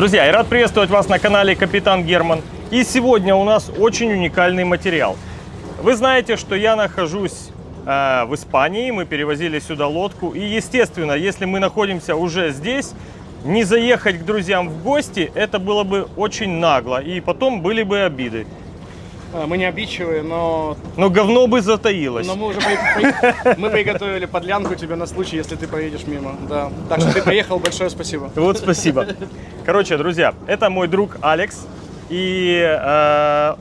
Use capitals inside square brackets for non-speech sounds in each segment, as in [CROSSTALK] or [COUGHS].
Друзья, я рад приветствовать вас на канале Капитан Герман. И сегодня у нас очень уникальный материал. Вы знаете, что я нахожусь э, в Испании, мы перевозили сюда лодку. И, естественно, если мы находимся уже здесь, не заехать к друзьям в гости, это было бы очень нагло. И потом были бы обиды. А, Мы не обидчивые, но, Но говно бы затаилось. но мы уже при- при- мы приготовили подлянку тебе на случай, если ты проедешь мимо. Да. Так что ты приехал, большое спасибо. Вот спасибо. Короче, друзья, это мой друг Алекс. И э,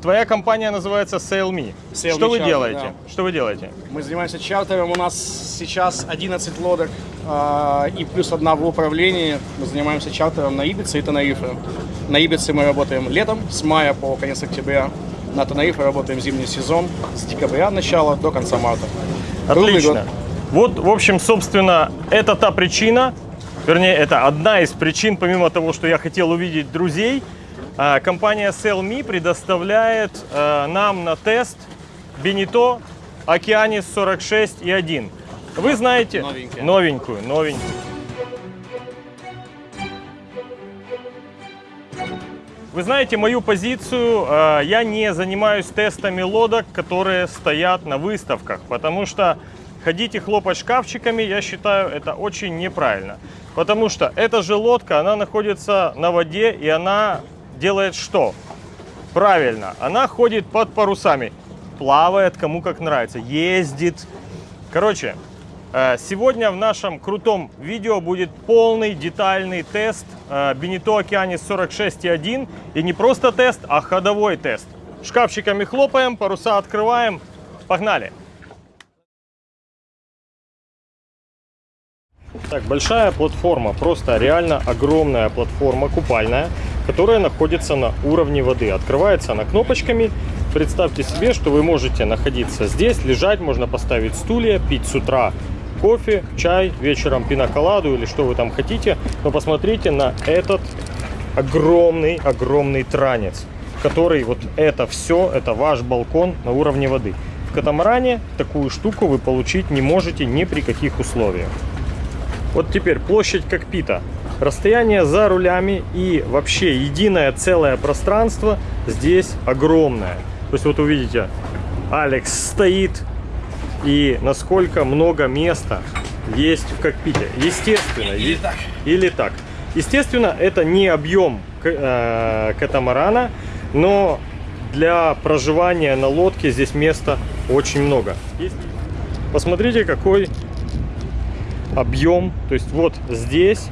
твоя компания называется. Sail Me Что вы Charter, делаете? Что вы делаете? Мы занимаемся чартером, у нас сейчас 11 лодок а, и плюс одна в управлении. Мы занимаемся чартером на Ибице и Тенерифе. На Ибице мы работаем летом, с мая по конец октября. На Тенерифе работаем зимний сезон с декабря начала до конца марта. Отлично. Вот, в общем, собственно, это та причина, вернее, это одна из причин, помимо того, что я хотел увидеть друзей, компания SellMe предоставляет э, нам на тест Бенито Океанис 46 и 1. Вы знаете... Новенькая. Новенькую, новенькую. Вы знаете мою позицию, э, я не занимаюсь тестами лодок, которые стоят на выставках, потому что ходить и хлопать шкафчиками, я считаю, это очень неправильно. Потому что эта же лодка, она находится на воде, и она делает что? Правильно, она ходит под парусами, плавает кому как нравится, ездит. Короче, э, сегодня в нашем крутом видео будет полный детальный тест Бенито Океанис 46.1. И не просто тест, а ходовой тест. Шкафчиками хлопаем, паруса открываем. Погнали! Так, большая платформа, просто реально огромная платформа купальная, которая находится на уровне воды. Открывается она кнопочками. Представьте себе, что вы можете находиться здесь, лежать, можно поставить стулья, пить с утра кофе, чай, вечером пиноколаду или что вы там хотите. Но посмотрите на этот огромный-огромный транец, который вот это все, это ваш балкон на уровне воды. В катамаране такую штуку вы получить не можете ни при каких условиях. Вот теперь площадь кокпита. Расстояние за рулями и вообще единое целое пространство здесь огромное. То есть вот увидите, Алекс стоит и насколько много места есть в кокпите. Естественно. Или так. Или так. Естественно, это не объем э, катамарана, но для проживания на лодке здесь места очень много. Посмотрите, какой объем. То есть вот здесь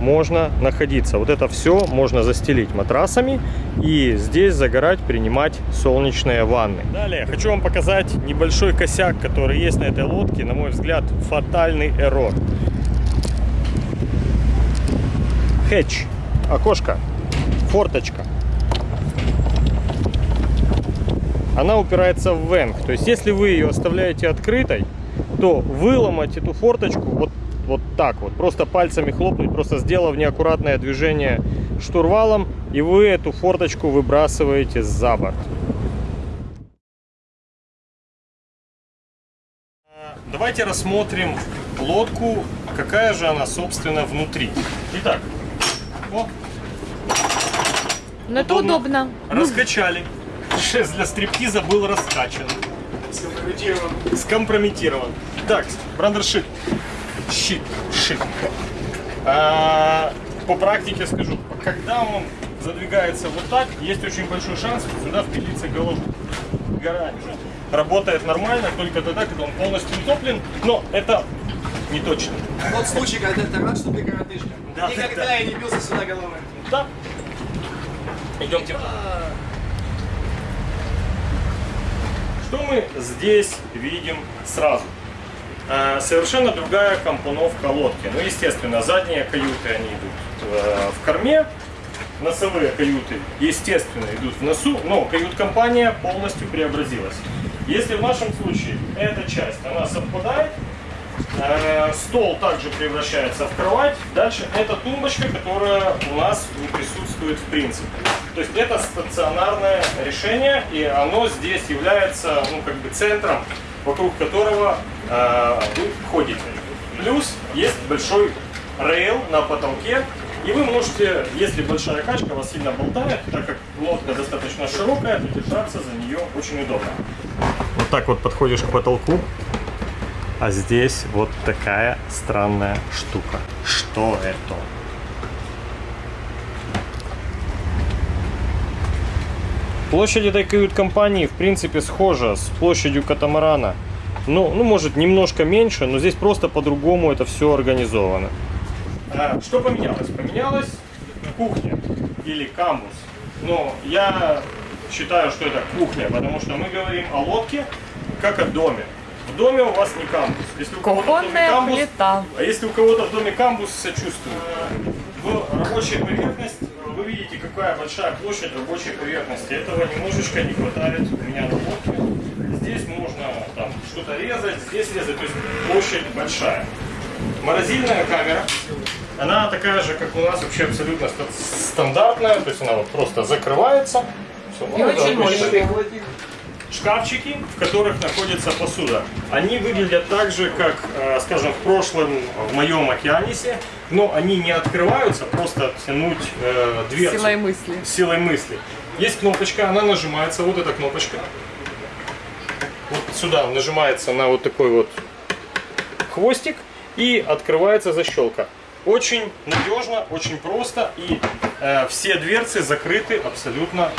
можно находиться. Вот это все можно застелить матрасами и здесь загорать, принимать солнечные ванны. Далее хочу вам показать небольшой косяк, который есть на этой лодке. На мой взгляд, фатальный эррор. Хэтч, окошко, форточка. Она упирается в венг. То есть если вы ее оставляете открытой, то выломать эту форточку вот, вот так вот, просто пальцами хлопнуть, просто сделав неаккуратное движение штурвалом, и вы эту форточку выбрасываете за борт. Давайте рассмотрим лодку, какая же она, собственно, внутри. Итак, о, Но это Удобно. удобно. раскачали. Шест для стриптиза был раскачан. Скомпрометирован. скомпрометирован. Так, брандершит. Щит. Шит. А, по практике скажу, когда он задвигается вот так, есть очень большой шанс сюда впилиться головой. Гора работает нормально только тогда, когда он полностью утоплен, но это не точно. Тот случай, когда ты рад, что ты коротышка. Да, Никогда да. я не бился сюда головой. Да. Идемте. Что мы здесь видим сразу? Э, Совершенно другая компоновка лодки. Ну, естественно, задние каюты, они идут э, в корме, носовые каюты, естественно, идут в носу, но кают-компания полностью преобразилась. Если в нашем случае эта часть, она совпадает, Э, Стол также превращается в кровать. Дальше это тумбочка, которая у нас не присутствует в принципе. То есть это стационарное решение, и оно здесь является ну, как бы центром, вокруг которого э, вы ходите. Плюс есть большой рейл на потолке, И вы можете, если большая качка вас сильно болтает, так как лодка достаточно широкая, то держаться за нее очень удобно. Вот так вот подходишь к потолку, а здесь вот такая странная штука. Что это? Площадь этой кают-компании в принципе схожа с площадью катамарана. Ну, ну, может, немножко меньше, но здесь просто по-другому это все организовано. А, что поменялось? Поменялась кухня или камбус. Но я считаю, что это кухня, потому что мы говорим о лодке как о доме. В доме у вас не камбус. Если у кого-то в доме Кухонная камбус, плита. а если у кого-то в доме камбус, сочувствую. В рабочей поверхность вы видите, какая большая площадь рабочей поверхности. Этого немножечко не хватает у меня на лодке. Здесь можно там что-то резать, здесь резать, то есть площадь большая. Морозильная камера, она такая же, как у нас вообще абсолютно ста- стандартная, то есть она вот просто закрывается. Всё, И очень мощная. Шкафчики, в которых находится посуда, они выглядят так же, как, э, скажем, в прошлом в моем океанисе, но они не открываются, просто тянуть э, дверцу Силой мысли. силой мысли. Есть кнопочка, она нажимается, вот эта кнопочка. Вот сюда нажимается на вот такой вот хвостик и открывается защелка. Очень надежно, очень просто и э, все дверцы закрыты абсолютно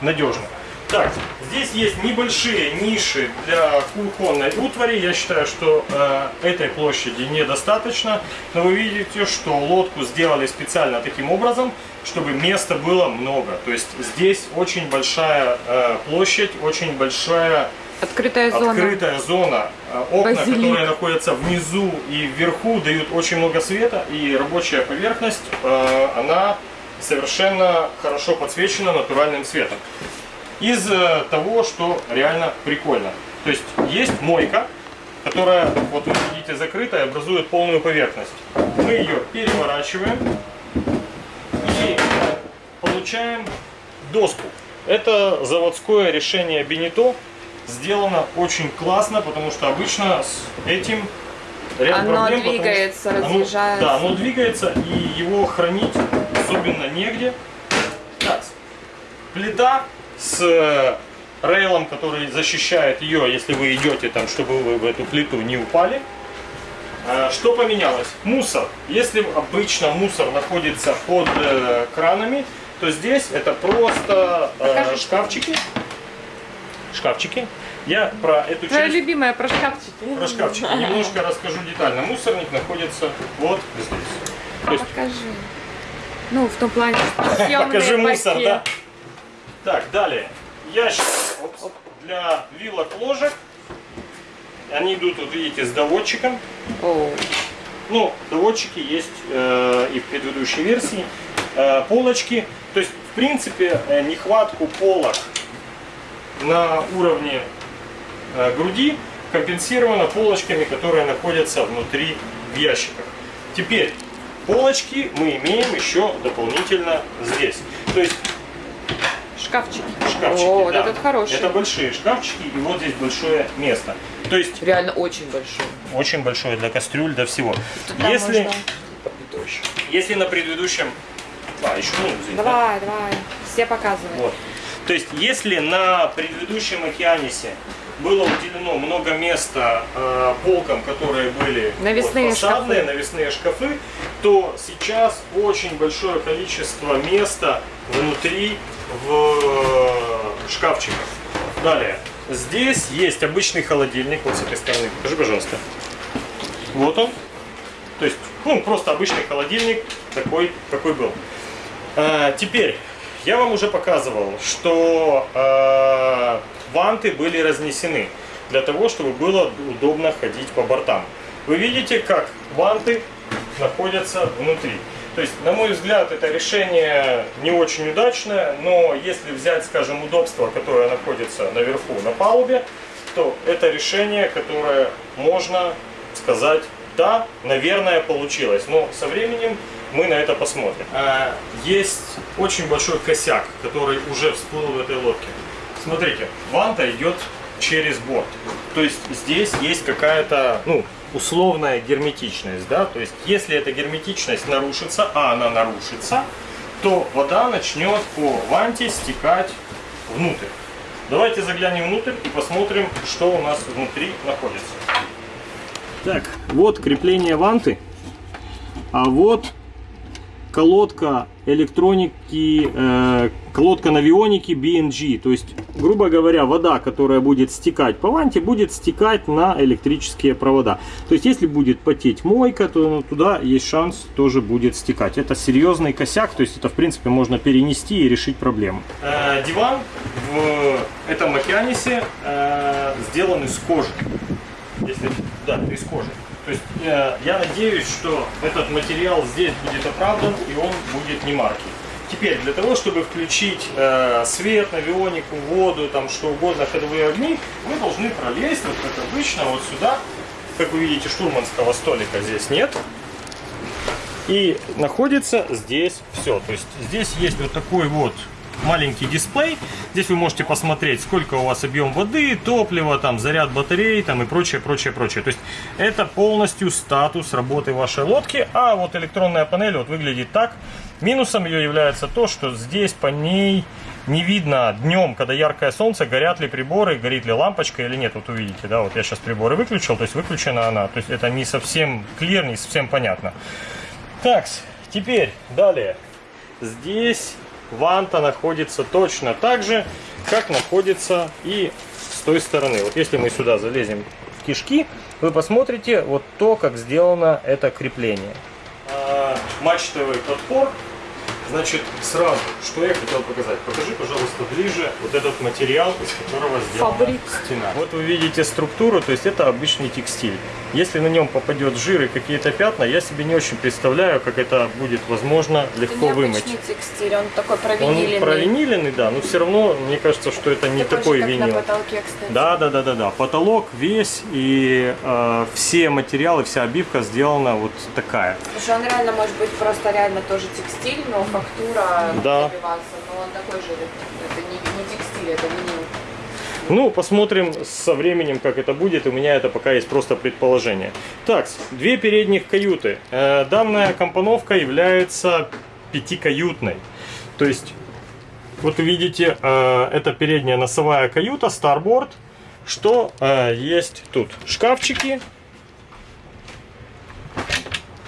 надежно. Так, здесь есть небольшие ниши для кухонной утвари. Я считаю, что э, этой площади недостаточно. Но вы видите, что лодку сделали специально таким образом, чтобы места было много. То есть здесь очень большая э, площадь, очень большая Открытая зона. открытая зона. Э, Окна, Базилик. которые находятся внизу и вверху, дают очень много света, и рабочая поверхность, э, она совершенно хорошо подсвечена натуральным светом. Из того, что реально прикольно. То есть есть мойка, которая, вот вы видите, закрытая, образует полную поверхность. Мы ее переворачиваем и получаем доску. Это заводское решение Бенито. Сделано очень классно, потому что обычно с этим ряд Оно проблем, потому что двигается, оно- разъезжается. Да, оно двигается, и его хранить особенно негде. Так, плита с э, рейлом, который защищает ее, если вы идете там, чтобы вы в эту плиту не упали. Э, Что поменялось? Мусор. Если обычно мусор находится под э, кранами, то здесь это просто Покажи, что шкафчики. Шкафчики. Я про эту Твоя часть, любимая про шкафчики. про шкафчики немножко расскажу детально. Мусорник находится вот здесь. То есть Покажи. Ну, в том плане, [LAUGHS] съемные Покажи мусор, паки. да. Так, далее. Ящик для вилок ложек. Они идут, вот видите, с доводчиком. О, Ну, доводчики есть э, и в предыдущей версии. Э, полочки. То есть, в принципе, э, нехватку полок на уровне э, груди компенсировано полочками, которые находятся внутри в ящиках. Теперь, полочки мы имеем еще дополнительно здесь. То есть, шкафчики. шкафчики. О, вот да. этот хороший. Это большие шкафчики, и вот здесь большое место. То есть, Реально очень большой. очень большое для кастрюль, для всего. Туда Если, можно- если на предыдущем... А, еще ну, извини, да? Давай, давай. Все показывай. Вот. То есть, если на предыдущем океанисе было уделено много места э, полкам, которые были Навесные фасадные, шкафы. навесные шкафы, то сейчас очень большое количество места внутри в э, шкафчиках. Далее. Здесь есть обычный холодильник. Вот с этой стороны. Покажи, пожалуйста. Вот он. То есть, ну, просто обычный холодильник, такой, какой был. А, теперь, я вам уже показывал, что а, ванты были разнесены для того, чтобы было удобно ходить по бортам. Вы видите, как ванты находятся внутри. То есть, на мой взгляд, это решение не очень удачное, но если взять, скажем, удобство, которое находится наверху на палубе, то это решение, которое можно сказать, да, наверное, получилось. Но со временем мы на это посмотрим. А, Есть очень большой косяк, который уже всплыл в этой лодке. Смотрите, ванта идет через борт. То есть здесь есть какая-то, ну, условная герметичность, да, то есть если эта герметичность нарушится, а она нарушится, то вода начнет по ванте стекать внутрь. Давайте заглянем внутрь и посмотрим, что у нас внутри находится. Так, вот крепление ванты, а вот колодка электроники, э, колодка навионики BNG. То есть, грубо говоря, вода, которая будет стекать по ванте, будет стекать на электрические провода. То есть, если будет потеть мойка, то ну, туда есть шанс тоже будет стекать. Это серьезный косяк, то есть это, в принципе, можно перенести и решить проблему. Э, диван в этом океанисе э, сделан из кожи. Если, да, из кожи. То есть э, я надеюсь, что этот материал здесь будет оправдан и он будет не марки. Теперь, для того, чтобы включить э, свет, навионику, воду, там что угодно, ходовые огни, вы должны пролезть, вот как обычно, вот сюда. Как вы видите, штурманского столика здесь нет. И находится здесь все. То есть здесь есть вот такой вот маленький дисплей. Здесь вы можете посмотреть, сколько у вас объем воды, топлива, там, заряд батареи там, и прочее, прочее, прочее. То есть это полностью статус работы вашей лодки. А вот электронная панель вот выглядит так. Минусом ее является то, что здесь по ней не видно днем, когда яркое солнце, горят ли приборы, горит ли лампочка или нет. Вот увидите, да, вот я сейчас приборы выключил, то есть выключена она. То есть это не совсем клир, не совсем понятно. Так, теперь далее. Здесь ванта находится точно так же, как находится и с той стороны. Вот если мы сюда залезем в кишки, вы посмотрите вот то, как сделано это крепление. А, мачтовый подпор Значит, сразу, что я хотел показать. Покажи, пожалуйста, ближе вот этот материал, из которого сделана Фабрик. стена. Вот вы видите структуру, то есть это обычный текстиль. Если на нем попадет жир и какие-то пятна, я себе не очень представляю, как это будет возможно легко Это вымыть. текстиль, он такой Он провиниленный. провиниленный, да, но все равно мне кажется, что это не такой винил. на потолке, кстати. Да, да, да, да, да. Потолок весь и э, все материалы, вся обивка сделана вот такая. Слушай, он реально может быть просто реально тоже текстиль, но фактура Да. добиваться. Но он такой же, это не, не текстиль, это винил. Ну, посмотрим со временем, как это будет. У меня это пока есть просто предположение. Так, две передних каюты. Э, Данная компоновка является пятикаютной. То есть, вот видите, э, это передняя носовая каюта, Starboard. Что э, есть тут? Шкафчики,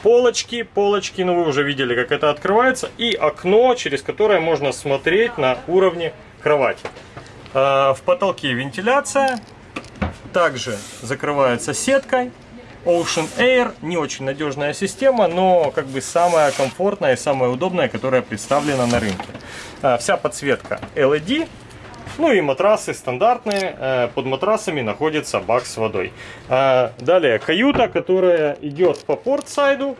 полочки, полочки, ну вы уже видели, как это открывается, и окно, через которое можно смотреть на уровне кровати. А, В потолке вентиляция, также закрывается сеткой. Ocean Air не очень надежная система, но как бы самая комфортная и самая удобная, которая представлена на рынке. А, Вся подсветка LED, ну и матрасы стандартные. Э, Под матрасами находится бак с водой. Далее каюта, которая идет по портсайду.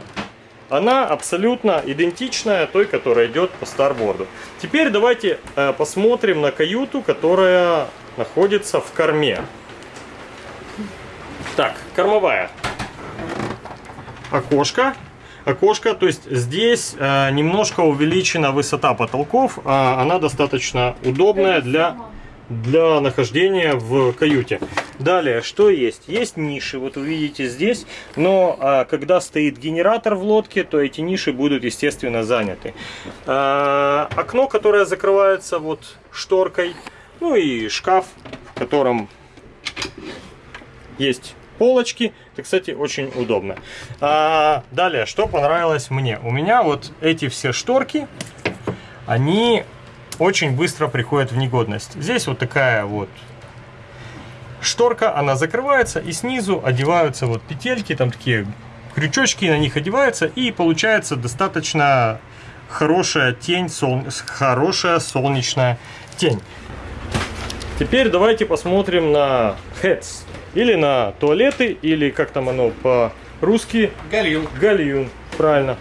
Она абсолютно идентичная той, которая идет по старборду. Теперь давайте э, посмотрим на каюту, которая находится в корме. Так, кормовая. Окошко. Окошко, то есть здесь э, немножко увеличена высота потолков. а она достаточно удобная для, для нахождения в каюте. Далее, что есть? Есть ниши, вот вы видите здесь, но а, когда стоит генератор в лодке, то эти ниши будут, естественно, заняты. А, окно, которое закрывается вот шторкой, ну и шкаф, в котором есть полочки. Это, кстати, очень удобно. А, далее, что понравилось мне? У меня вот эти все шторки, они очень быстро приходят в негодность. Здесь вот такая вот шторка, она закрывается, и снизу одеваются вот петельки, там такие крючочки на них одеваются, и получается достаточно хорошая тень, сол... хорошая солнечная тень. Теперь давайте посмотрим на heads. Или на туалеты, или как там оно по-русски. Галил. Гальюн, правильно.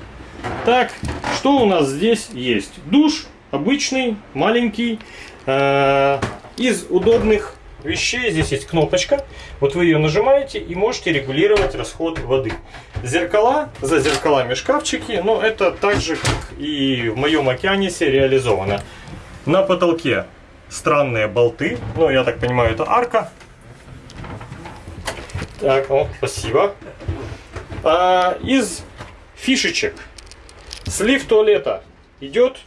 Так, что у нас здесь есть? Душ обычный, маленький. Э, Из удобных вещей здесь есть кнопочка. Вот вы ее нажимаете и можете регулировать расход воды. Зеркала, за зеркалами шкафчики, но это так же, как и в моем океанисе реализовано. На потолке странные болты, ну я так понимаю это арка. Так, о, спасибо. А, из фишечек слив туалета идет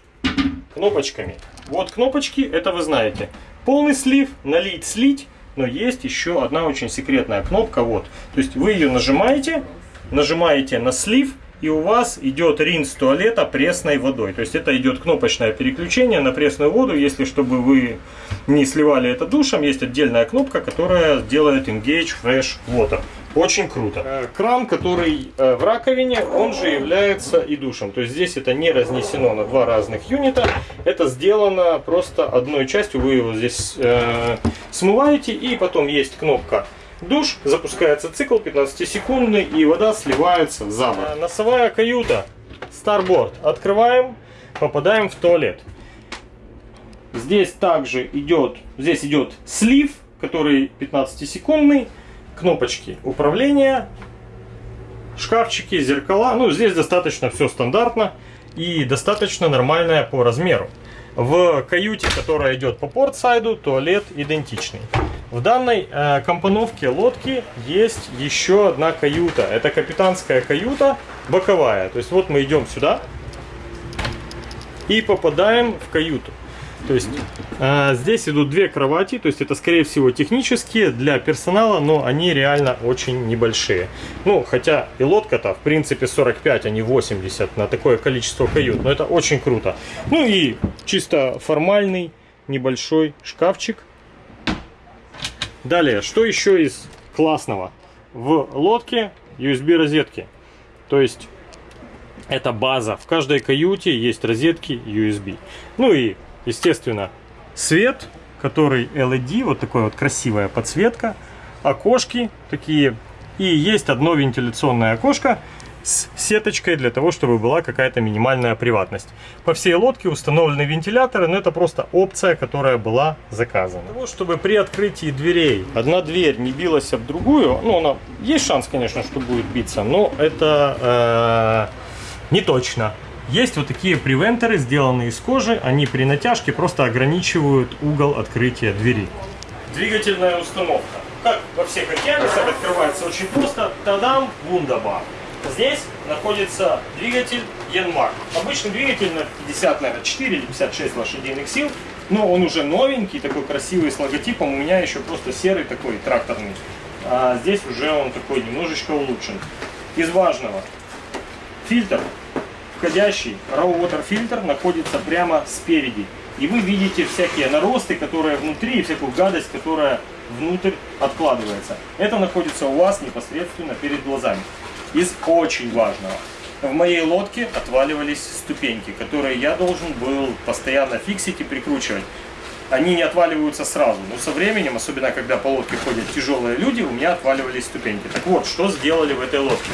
кнопочками. Вот кнопочки, это вы знаете. Полный слив, налить, слить. Но есть еще одна очень секретная кнопка. Вот. То есть вы ее нажимаете, нажимаете на слив, и у вас идет ринс туалета пресной водой. То есть это идет кнопочное переключение на пресную воду. Если чтобы вы не сливали это душем, есть отдельная кнопка, которая делает Engage Fresh Water. Очень круто. Э, кран, который э, в раковине, он же является и душем. То есть здесь это не разнесено на два разных юнита. Это сделано просто одной частью. Вы его здесь э, смываете и потом есть кнопка душ, запускается цикл 15-секундный и вода сливается за борт. Э, носовая каюта, Starboard. Открываем, попадаем в туалет. Здесь также идет, здесь идет слив, который 15-секундный кнопочки управления, шкафчики, зеркала. Ну, здесь достаточно все стандартно и достаточно нормальное по размеру. В каюте, которая идет по портсайду, туалет идентичный. В данной э, компоновке лодки есть еще одна каюта. Это капитанская каюта боковая. То есть вот мы идем сюда и попадаем в каюту. То есть э, здесь идут две кровати, то есть это скорее всего технические для персонала, но они реально очень небольшие. Ну, хотя и лодка-то в принципе 45, а не 80 на такое количество кают, но это очень круто. Ну и чисто формальный небольшой шкафчик. Далее, что еще из классного? В лодке USB розетки. То есть это база. В каждой каюте есть розетки USB. Ну и естественно, свет, который LED, вот такая вот красивая подсветка, окошки такие, и есть одно вентиляционное окошко с сеточкой для того, чтобы была какая-то минимальная приватность. По всей лодке установлены вентиляторы, но это просто опция, которая была заказана. Для того, чтобы при открытии дверей одна дверь не билась об другую, ну, она, есть шанс, конечно, что будет биться, но это э, не точно. Есть вот такие превентеры, сделанные из кожи. Они при натяжке просто ограничивают угол открытия двери. Двигательная установка. Как во всех океанисах открывается очень просто. Тадам, вундабар. Здесь находится двигатель Янмар. Обычный двигатель на 50, наверное, 4 или 56 лошадиных сил. Но он уже новенький, такой красивый, с логотипом. У меня еще просто серый такой тракторный. А здесь уже он такой немножечко улучшен. Из важного. Фильтр входящий raw water фильтр находится прямо спереди. И вы видите всякие наросты, которые внутри, и всякую гадость, которая внутрь откладывается. Это находится у вас непосредственно перед глазами. Из очень важного. В моей лодке отваливались ступеньки, которые я должен был постоянно фиксить и прикручивать. Они не отваливаются сразу, но со временем, особенно когда по лодке ходят тяжелые люди, у меня отваливались ступеньки. Так вот, что сделали в этой лодке?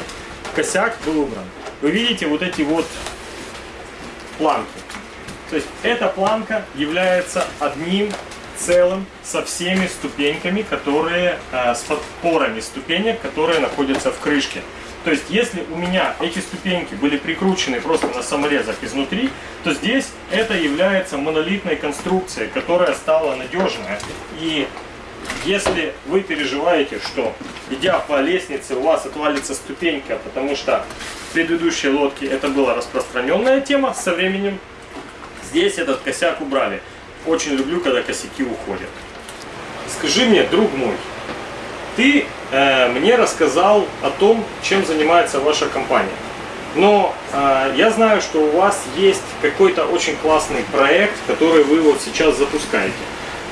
Косяк был убран вы видите вот эти вот планки. То есть эта планка является одним целым со всеми ступеньками, которые э, с подпорами ступенек, которые находятся в крышке. То есть, если у меня эти ступеньки были прикручены просто на саморезах изнутри, то здесь это является монолитной конструкцией, которая стала надежная. И если вы переживаете, что идя по лестнице у вас отвалится ступенька, потому что в предыдущей лодке это была распространенная тема, со временем здесь этот косяк убрали. Очень люблю, когда косяки уходят. Скажи мне, друг мой, ты э, мне рассказал о том, чем занимается ваша компания. Но э, я знаю, что у вас есть какой-то очень классный проект, который вы вот сейчас запускаете.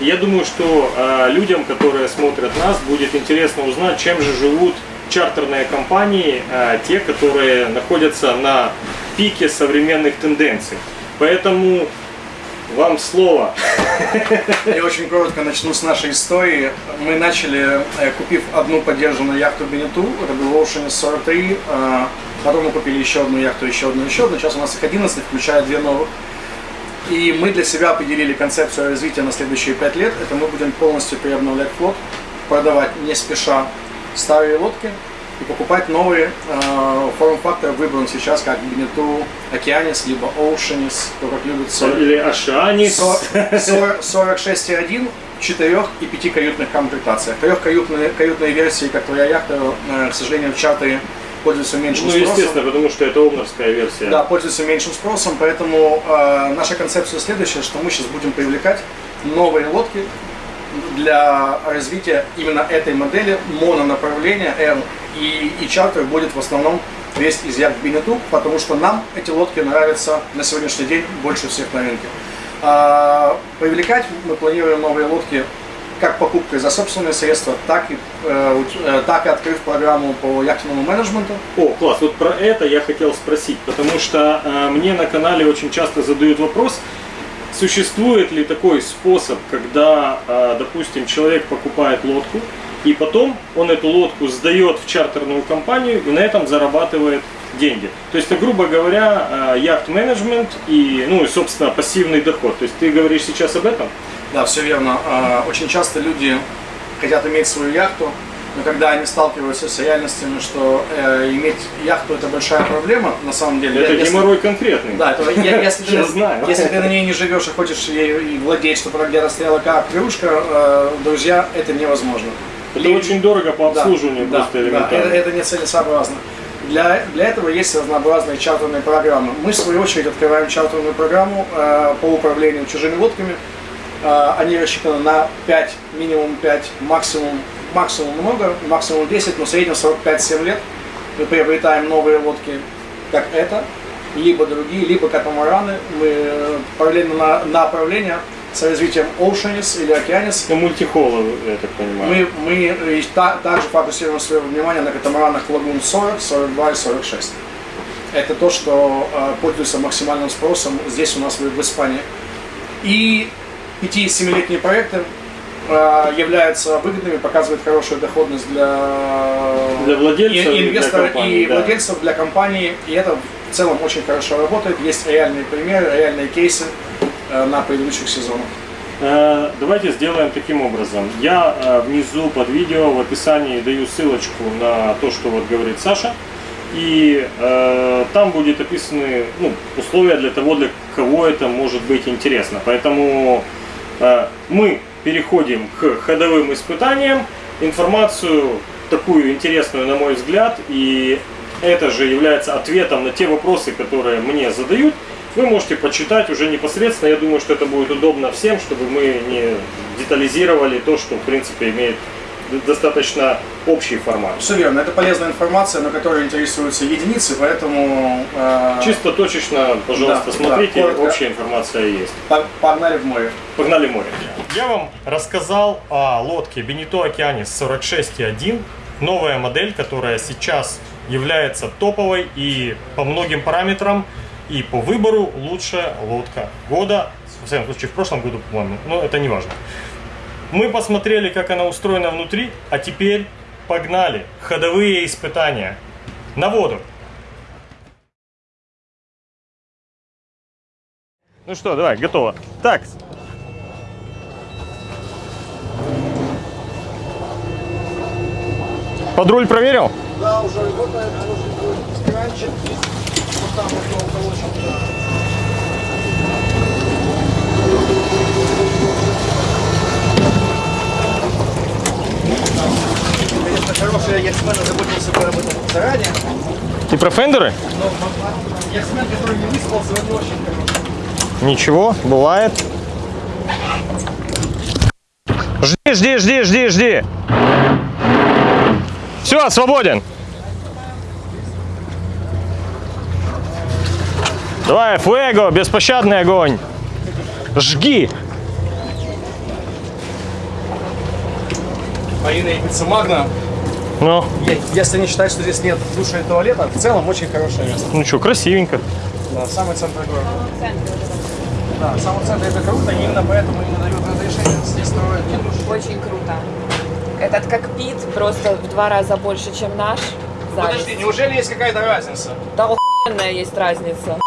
Я думаю, что э, людям, которые смотрят нас, будет интересно узнать, чем же живут чартерные компании, э, те, которые находятся на пике современных тенденций. Поэтому вам слово. Я очень коротко начну с нашей истории. Мы начали, э, купив одну поддержанную яхту Бенету, это был Ocean 43, э, потом мы купили еще одну яхту, еще одну, еще одну. Сейчас у нас их 11, включая две новых. И мы для себя определили концепцию развития на следующие пять лет. Это мы будем полностью переобновлять флот, продавать не спеша старые лодки и покупать новые. Э, форм-фактор выбран сейчас как Бенету Океанис, либо Oceanis, кто как любит. Или Ашанис. 46,1 четырех и пяти каютных комплектациях. Трехкаютные каютные версии, как твоя яхта, э, к сожалению, в чартере пользуется меньшим Ну, спросом. естественно, потому что это омновская версия. Да, пользуется меньшим спросом, поэтому э, наша концепция следующая, что мы сейчас будем привлекать новые лодки для развития именно этой модели мононаправления R и, и чартер будет в основном весь из яхт Бинету, потому что нам эти лодки нравятся на сегодняшний день больше всех рынке. А, привлекать мы планируем новые лодки как покупкой за собственные средства, так и, э, э, так и открыв программу по яхтенному менеджменту. О, класс, вот про это я хотел спросить, потому что э, мне на канале очень часто задают вопрос, существует ли такой способ, когда, э, допустим, человек покупает лодку, и потом он эту лодку сдает в чартерную компанию и на этом зарабатывает деньги. То есть, это, грубо говоря, э, яхт-менеджмент и, ну, и, собственно, пассивный доход. То есть, ты говоришь сейчас об этом? Да, все верно. А, Очень часто люди хотят иметь свою яхту, но когда они сталкиваются с реальностями, что э, иметь яхту это большая проблема, на самом деле. Это если- геморрой конкретный. Да, это, я- если, [LAUGHS] Я ты, знаю. если ты на ней не живешь и хочешь ей владеть, чтобы она где-то стояла как крышка, э, друзья, это невозможно. Это И- очень дорого по да, обслуживанию да, просто да, элементарно. это, это нецелесообразно. Для, для этого есть разнообразные чартерные программы. Мы, в свою очередь, открываем чартерную программу э, по управлению чужими лодками. Э, они рассчитаны на 5, минимум 5, максимум, максимум много, максимум 10, но в среднем 45-7 лет. Мы приобретаем новые лодки, как это, либо другие, либо катамараны. Мы э, параллельно на, на направление с развитием Oceanis или Океанис Ну, мультихола, я так понимаю. мы, мы и та- также фокусируем свое внимание на катамаранах Лагун 40, 42 и 46. Это то, что э, пользуется максимальным спросом здесь у нас в, в Испании. И 5-7-летние проекты э, являются выгодными, показывают хорошую доходность для, Для владельцев и- и для инвесторов компаний, и да. владельцев, для компании. И это в целом очень хорошо работает. Есть реальные примеры, реальные кейсы э, на предыдущих сезонах. Э, Давайте сделаем таким образом. Я э, внизу под видео в описании даю ссылочку на то, что вот говорит Саша. И э, там будет описаны ну, условия для того, для кого это может быть интересно. Поэтому мы переходим к ходовым испытаниям. Информацию такую интересную, на мой взгляд, и это же является ответом на те вопросы, которые мне задают. Вы можете почитать уже непосредственно. Я думаю, что это будет удобно всем, чтобы мы не детализировали то, что в принципе имеет достаточно общий формат. Все верно, это полезная информация, на которой интересуются единицы, поэтому э, Чисто точечно, пожалуйста, Да, смотрите, да, коротко. общая информация есть. по- погнали в море. Погнали в море. Я вам рассказал о лодке Benito Океанис 46.1. Новая модель, которая сейчас является топовой и по многим параметрам, и по выбору лучшая лодка года. В всяком случае, в прошлом году, по-моему, но это не важно. Мы посмотрели, как она устроена внутри, а теперь погнали. Ходовые испытания. На воду. Ну что, давай, готово. Так, Под руль проверил? Да, уже работает, быть, кранчик. Вот там вот уголочек, да. Конечно, хороший яхтсмен заботился бы об этом заранее, Ты про фендеры? но яхтсмен, который не выспался, он не очень хороший. Ничего, бывает. Жди, жди, жди, жди, жди. Все, свободен. Давай, фуэго, беспощадный огонь. Жги. Марина и пицца Магна. Ну, Е- Если не считать, что здесь нет душа и туалета, в целом очень хорошее место. ну что, красивенько. Да, самый центр города. Да, в самом центре это круто, и именно поэтому им дают разрешение здесь строить душ. Очень круто. Этот кокпит просто в два раза больше, чем наш. Зависть. Подожди, неужели есть какая-то разница? Да охуенная есть разница.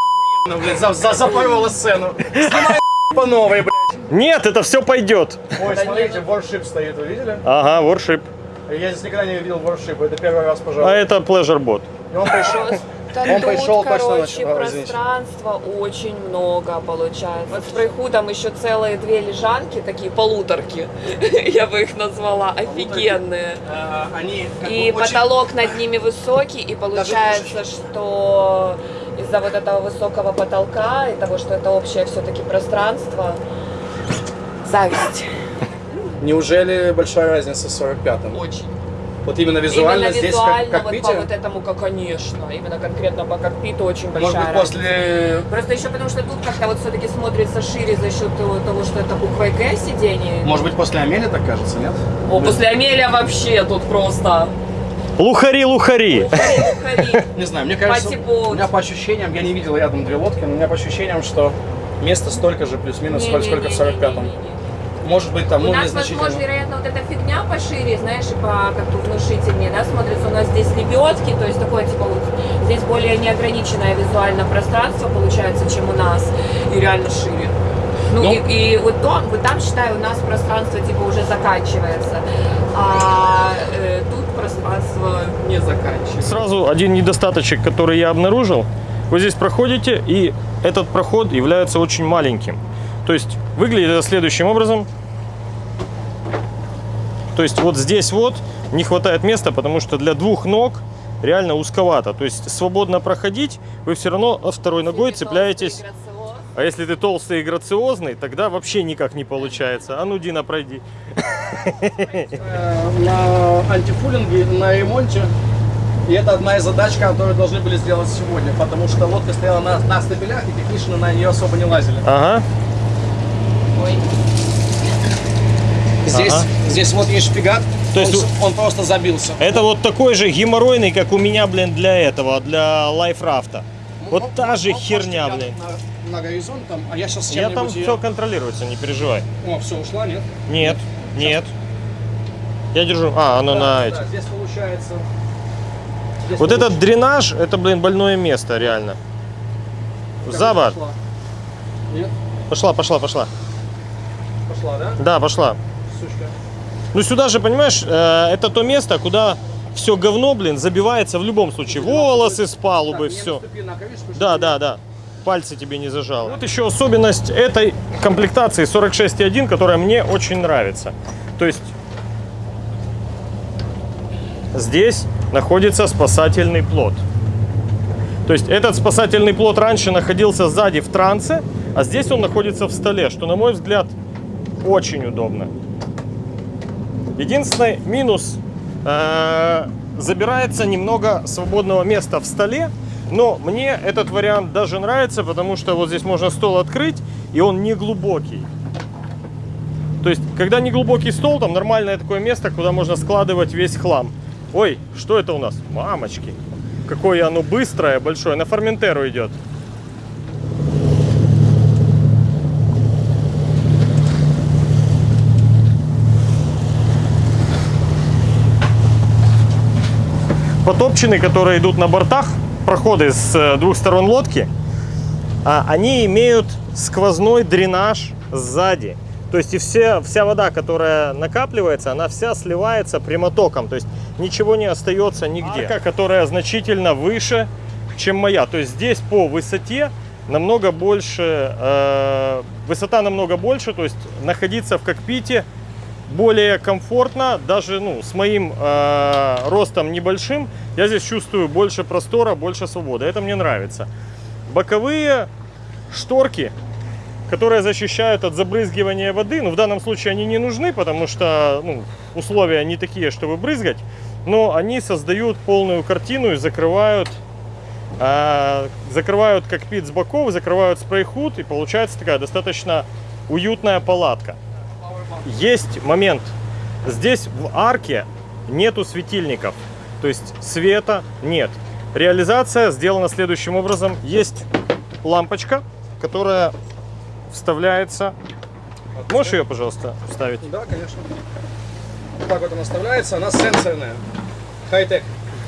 Ну, блин, за, за, запорола сцену. Снимай [LAUGHS] по новой, блядь. Нет, это все пойдет. Ой, смотрите, Warship стоит, вы видели? Ага, воршип. Я здесь никогда не видел Warship, это первый раз, А пожалуй. это pleasure bot. И он пришел, [LAUGHS] Он тут, пришел точно короче, извините. пространства очень много получается. Вот с прейхудом еще целые две лежанки, такие полуторки, [LAUGHS] я бы их назвала, офигенные. Э, Они И бы очень- потолок над ними высокий, и [LAUGHS] получается, что из-за вот этого высокого потолка и того, что это общее все-таки пространство, зависть. Неужели большая разница с 45-м? Очень. Вот именно визуально Именно здесь визуально, как, вот кокпите? по вот этому, как конечно, именно конкретно по кокпиту очень большая Может быть, разница. после... Просто еще потому, что тут как-то вот все-таки смотрится шире за счет того, что это буквой К сиденье. Может быть, после Амели так кажется, нет? О, после Амелия вообще тут просто... Лухари, лухари. Лухари, лухари. Не знаю, мне кажется, Пати-боут. у меня по ощущениям, я не видел рядом две лодки, но у меня по ощущениям, что место столько же, плюс-минус, сколько в 45-м. Может быть, там, У ну, нас, возможно, вероятно, вот эта фигня пошире, знаешь, и по как бы внушительнее, да, смотрится. У нас здесь лебедки, то есть такое, типа, вот здесь более неограниченное визуально пространство получается, чем у нас, и реально шире. Ну, Ну. и, и вот, там, вот там, считаю, у нас пространство, типа, уже заканчивается, а э, тут пространство не заканчивается. Сразу один недостаточек, который я обнаружил. Вы здесь проходите, и этот проход является очень маленьким. То есть выглядит это следующим образом. То есть вот здесь вот не хватает места, потому что для двух ног реально узковато. То есть свободно проходить, вы все равно второй ногой цепляетесь. А если ты толстый и грациозный, тогда вообще никак не получается. А ну, Дина, пройди. Э, на антифулинге, на ремонте. И это одна из задач, которую должны были сделать сегодня, потому что лодка стояла на, на стапелях, и технично на нее особо не лазили. Ага. Ой. Здесь, Ага. здесь вот есть шпигат, То есть он, он просто забился. Это вот такой же геморройный, как у меня, блин, для этого, для лайфрафта. Вот Мог- та же мог херня, блин. На, на горизонт там, а я сейчас Я там чем-нибудь все контролируется, не переживай. О, все, ушла, нет? Нет, нет. Я держу. А, оно Да, на да, этих. здесь получается... здесь Вот получается- этот дренаж, это, блин, больное место, реально. Как За борт. пошла? Нет? Пошла, пошла, пошла. Пошла, да? Да, пошла. Ну сюда же, понимаешь, э, это то место, куда все говно, блин, забивается в любом случае. Волосы с палубы, все. Да, да, да. Пальцы тебе не зажало. Вот еще особенность этой комплектации 46.1, которая мне очень нравится. То есть здесь находится спасательный плот. То есть этот спасательный плот раньше находился сзади в трансе, а здесь он находится в столе, что, на мой взгляд, очень удобно. Единственный минус э, забирается немного свободного места в столе, но мне этот вариант даже нравится, потому что вот здесь можно стол открыть, и он не глубокий. То есть, когда не глубокий стол, там нормальное такое место, куда можно складывать весь хлам. Ой, что это у нас? Мамочки. Какое оно быстрое, большое. На Форментеру идет. Потопчины, которые идут на бортах, проходы с э, двух сторон лодки, а, они имеют сквозной дренаж сзади. То есть и все, вся вода, которая накапливается, она вся сливается прямотоком. То есть ничего не остается нигде. Арка, которая значительно выше, чем моя. То есть здесь по высоте намного больше, э, высота намного больше, то есть находиться в кокпите более комфортно, даже ну, с моим э, ростом небольшим, я здесь чувствую больше простора, больше свободы. Это мне нравится. Боковые шторки, которые защищают от забрызгивания воды, ну в данном случае они не нужны, потому что ну, условия не такие, чтобы брызгать, но они создают полную картину и закрывают э, закрывают кокпит с боков, закрывают спрей-худ, и получается такая достаточно уютная палатка. Есть момент. Здесь в арке нету светильников. То есть света нет. Реализация сделана следующим образом. Есть лампочка, которая вставляется. Можешь ее, пожалуйста, вставить? Да, конечно. Вот так вот она вставляется, она сенсорная. Хай-тек.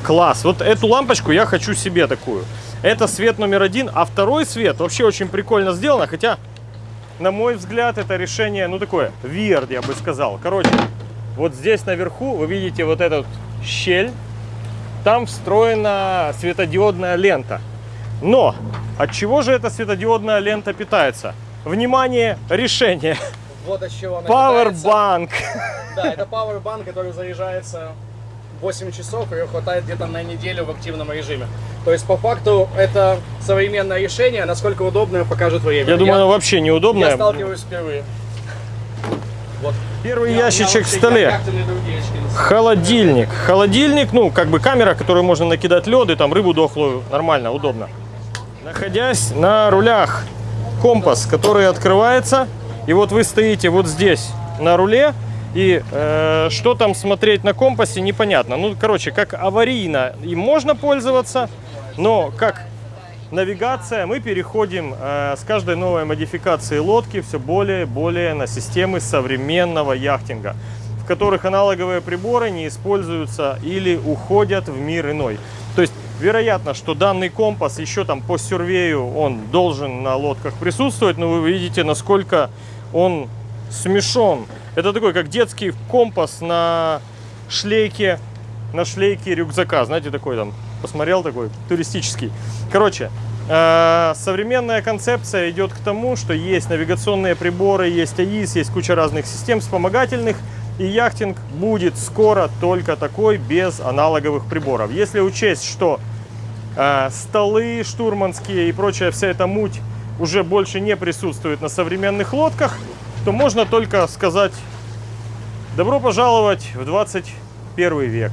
Класс. Вот эту лампочку я хочу себе такую. Это свет номер один. А второй свет вообще очень прикольно сделано. Хотя, на мой взгляд, это решение, ну такое, weird, я бы сказал. Короче, вот здесь наверху вы видите вот эту щель. там встроена светодиодная лента. Но от чего же эта светодиодная лента питается? Внимание, решение. Вот от чего она. Powerbank. Да, это [LAUGHS] Powerbank, который заряжается 8 часов, ее хватает где-то на неделю в активном режиме. То есть, по факту, это современное решение, насколько удобное покажет время. Я думаю, оно вообще я неудобное. сталкиваюсь впервые. Вот. Первый Я- я ящичек в столе. Холодильник. Холодильник, ну, как бы камера, которую можно накидать лед и там рыбу дохлую. Нормально, удобно. Находясь на рулях, компас, который открывается. И вот вы стоите вот здесь на руле. И э, что там смотреть на компасе, непонятно. Ну, короче, как аварийно им можно пользоваться, но как навигация мы переходим э, с каждой новой модификацией лодки все более и более на системы современного яхтинга, в которых аналоговые приборы не используются или уходят в мир иной. То есть вероятно, что данный компас еще там по сюрвею он должен на лодках присутствовать, но вы видите, насколько он смешон. Это такой, как детский компас на шлейке, на шлейке рюкзака. Знаете, такой там, посмотрел такой, туристический. Короче, э, современная концепция идет к тому, что есть навигационные приборы, есть АИС, есть куча разных систем вспомогательных. И яхтинг будет скоро только такой, без аналоговых приборов. Если учесть, что э, столы штурманские и прочая вся эта муть уже больше не присутствует на современных лодках, то можно только сказать добро пожаловать в 21 век.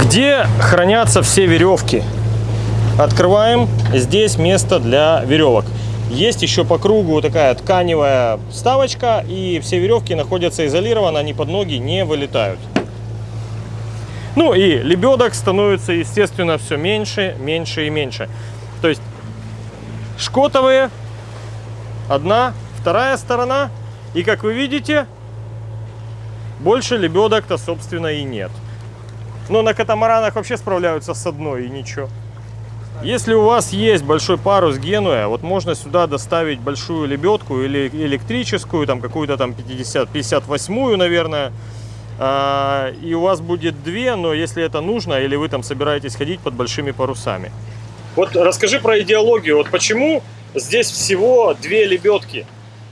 Где хранятся все веревки? Открываем. Здесь место для веревок. Есть еще по кругу такая тканевая вставочка, и все веревки находятся изолированно, они под ноги не вылетают. Ну и лебедок становится, естественно, все меньше, меньше и меньше. То есть шкотовые, одна, вторая сторона. И как вы видите, больше лебедок-то, собственно, и нет. Но на катамаранах вообще справляются с одной и ничего. Если у вас есть большой парус Генуя, вот можно сюда доставить большую лебедку или электрическую, там какую-то там 50, 58-ю, наверное. А, И у вас будет две, но если это нужно, или вы там собираетесь ходить под большими парусами. Вот расскажи про идеологию. Вот почему здесь всего две лебедки?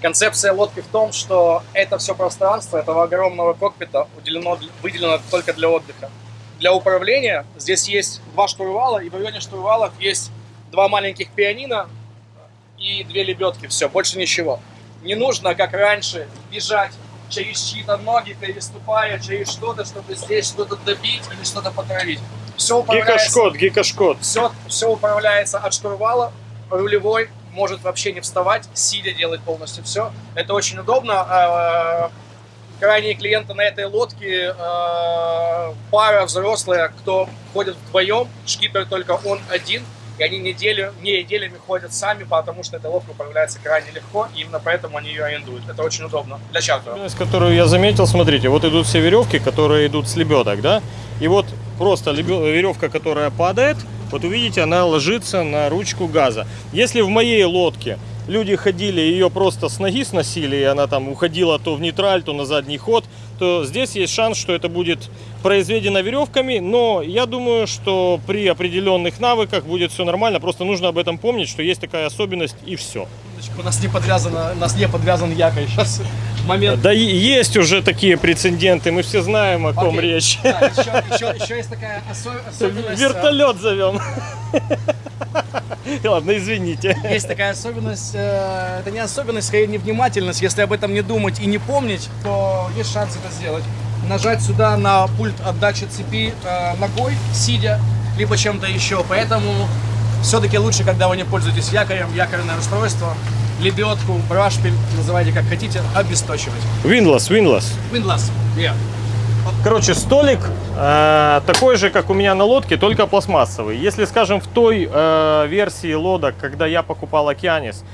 Концепция лодки в том, что это все пространство этого огромного кокпита уделено, выделено только для отдыха. Для управления здесь есть два штурвала, и в районе штурвалов есть два маленьких пианино и две лебедки. Все, больше ничего. Не нужно, как раньше, бежать через чьи-то ноги, переступая через что-то, чтобы здесь что-то добить или что-то потравить. Все управляется, Гикошкот, гикошкот. все, все управляется от штурвала, рулевой может вообще не вставать, сидя делать полностью все. Это очень удобно. А, Крайние клиенты на этой лодке э, пара взрослая, кто ходит вдвоем, шкипер только он один, и они неделю, не неделями ходят сами, потому что эта лодка управляется крайне легко, и именно поэтому они ее арендуют. Это очень удобно для чартера. Особенность, которую я заметил, смотрите, вот идут все веревки, которые идут с лебедок, да? И вот просто веревка, которая падает, вот увидите, она ложится на ручку газа. Если в моей лодке люди ходили, ее просто с ноги сносили, и она там уходила то в нейтраль, то на задний ход, то здесь есть шанс, что это будет произведено веревками, но я думаю, что при определенных навыках будет все нормально, просто нужно об этом помнить, что есть такая особенность и все. У нас не подвязано, у нас не подвязан якорь. Сейчас момент. Да есть уже такие прецеденты, мы все знаем, о ком Окей. речь. Да, еще, еще- еще есть такая осо- особенность. а, Вертолет зовем. Ладно, извините. Есть такая особенность, э, это не особенность, скорее невнимательность. Если об этом не думать и не помнить, то есть шанс это сделать. Нажать сюда на пульт отдачи цепи э, ногой, сидя, либо чем-то еще. Поэтому все-таки лучше, когда вы не пользуетесь якорем, якорное устройство, лебедку, брашпиль, называйте как хотите, обесточивать. Винлас, Винлас. Windlass, yeah. Короче, столик э, такой же, как у меня на лодке, только пластмассовый. Если, скажем, в той э, версии лодок, когда я покупал Океанис,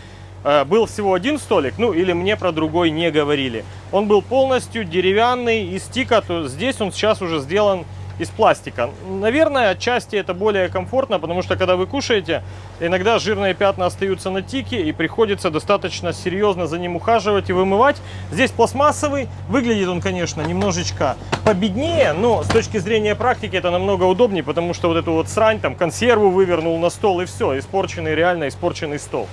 э, был всего один столик, ну или мне про другой не говорили. Он был полностью деревянный из тика, то здесь он сейчас уже сделан из пластика. Наверное, отчасти это более комфортно, потому что когда вы кушаете, иногда жирные пятна остаются на тике и приходится достаточно серьезно за ним ухаживать и вымывать. Здесь пластмассовый, выглядит он, конечно, немножечко победнее, но с точки зрения практики это намного удобнее, потому что вот эту вот срань, там, консерву вывернул на стол и все, испорченный, реально испорченный стол.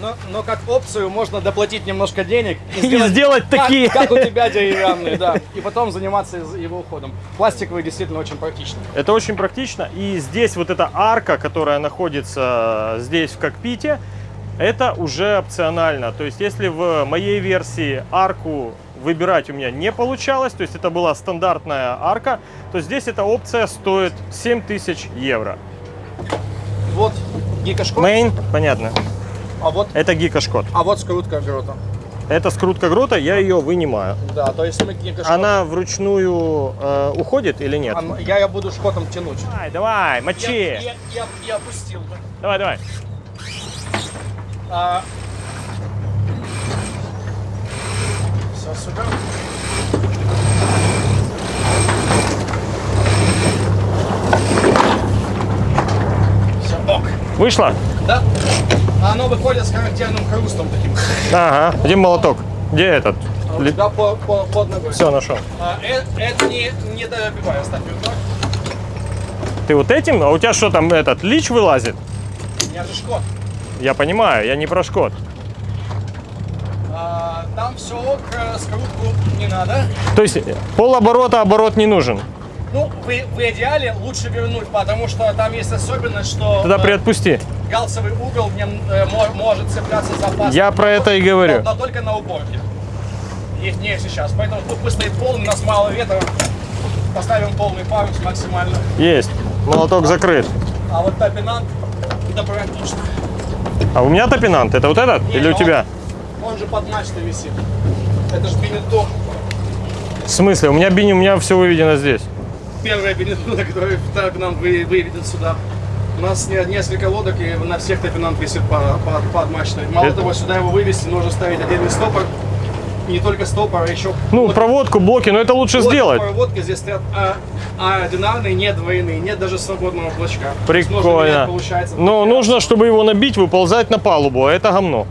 Но, но как опцию можно доплатить немножко денег И сделать как- такие. Как, у тебя деревянные, да. И потом заниматься его уходом. Пластиковый действительно очень практично. Это очень практично. И здесь вот эта арка, которая находится здесь в кокпите, это уже опционально. То есть если в моей версии арку выбирать у меня не получалось, то есть это была стандартная арка, то здесь эта опция стоит 7000 евро. Вот гикошкот, Мейн, понятно. А вот, Это гикошкот. а вот скрутка грота. Это скрутка грота, я ее вынимаю. Да, то есть мы гикошкот... Она вручную э, уходит или нет? Ан- Я ее буду шкотом тянуть. Давай, давай, Я, мочи. я, я, я опустил бы. Давай, давай. А... Все, супер. Все, ок. Вышло? Да. А Оно выходит с характерным хрустом таким. Ага. Где молоток? Где этот? А у тебя по, по- под ногой. Все, нашел. А, э- это не, не добивай, оставь ее так. Ты вот этим? А у тебя что там этот лич вылазит? Меня же шкот. Я понимаю, я не про шкот. А, там все ок, э, скрутку не надо. То есть полоборота оборот не нужен. Ну, в, в идеале лучше вернуть, потому что там есть особенность, что Тогда э, приотпусти. галсовый угол в нем э, мо- может цепляться за паз. Я про это и но, говорю. но только на уборке. Их не сейчас. Поэтому тут пусть стоит полный, у нас мало ветра. Поставим полный парус максимально. Есть. Молоток закрыт. А вот топинант, да практично. А у меня топинант? Это вот этот? Не, Или у он- тебя? Он же под мачтой висит. Это же бенетон. В смысле? У меня бини, у меня все выведено здесь. Первая бенетон, которая так нам вы- выведет сюда. У нас не- несколько лодок, и на всех топинант висит по- по- под мачтой. Мало Это- того, сюда его вывести, нужно ставить отдельный стопор. Не только стопор, а еще Ну, вот- проводку, блоки, но это лучше вот сделать. Проводки здесь стоят а, а одинарные, нет двойные, нет даже свободного блочка. То есть нужно Прикольно. менять, получается, Но вот нужно, чтобы его набить, выползать на палубу, а это говно.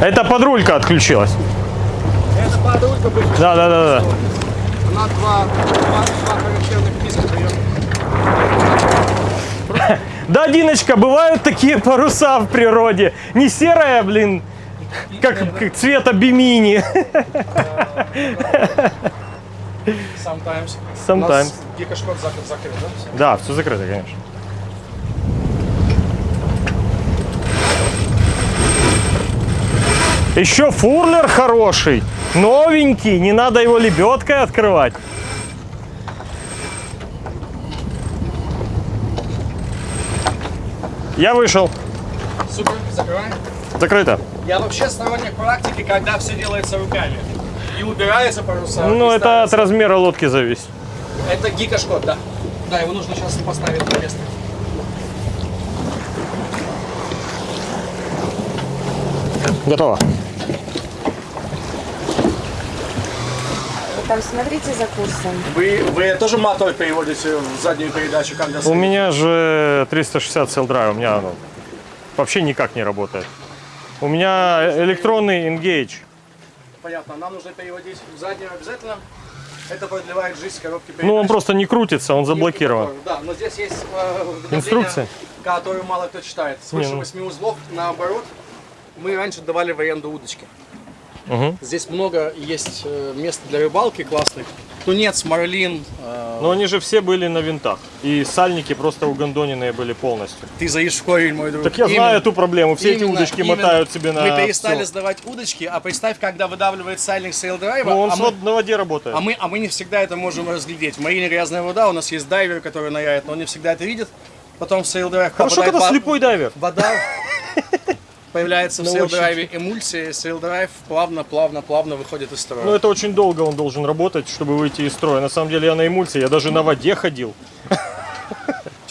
Это подрулька отключилась. Да, да, да, да. на два, два, два характерных диска дает. Да, Диночка, бывают такие паруса в природе. Не серая, блин, как, как цвета бимини. Sometimes. Sometimes. У нас гикошкот закрыт, закрыт, да? Да, все закрыто, конечно. Еще фурлер хороший, новенький, не надо его лебедкой открывать. Я вышел, Супер, закрываем. закрыто. Я вообще сторонник практики, когда все делается руками. И убирается паруса. Ну, это от ставится. размера лодки зависит. Это гикошкот, да. Да, его нужно сейчас поставить на место. Готово. Там смотрите за курсом. Вы, вы тоже мотор переводите в заднюю передачу, когда У меня же 360 Sail Drive, у меня оно вообще никак не работает. У меня электронный Engage. Понятно, нам нужно переводить в заднюю обязательно. Это продлевает жизнь коробки передач. Ну, он просто не крутится, он заблокирован. Да, но здесь есть э, Инструкция? которую мало кто читает. Свыше Не, ну. 8 узлов, наоборот, мы раньше давали в аренду удочки. Мгм. Здесь много есть э, мест для рыбалки классных. Тунец, марлин. э, Но они же все были на винтах. И сальники просто угондоненные были полностью. ты корень, мой друг. Так я Именно. знаю эту проблему. Все эти Именно, удочки именно. мотают себе на Мы перестали всё. сдавать удочки, а представь, когда выдавливает сальник saildrive 'а, Ну, он а, мы, на воде работает. а, мы, а мы не всегда это можем разглядеть. В марине грязная вода, у нас есть дайвер, который ныряет, но он не всегда это видит. Потом saildrive Хорошо, когда во- слепой дайвер. Вода [LAUGHS] появляется в Научите. saildrive 'е эмульсия, и saildrive плавно, плавно, плавно выходит из строя. Ну, это очень долго он должен работать, чтобы выйти из строя. На самом деле я на эмульсии, я даже на воде ходил.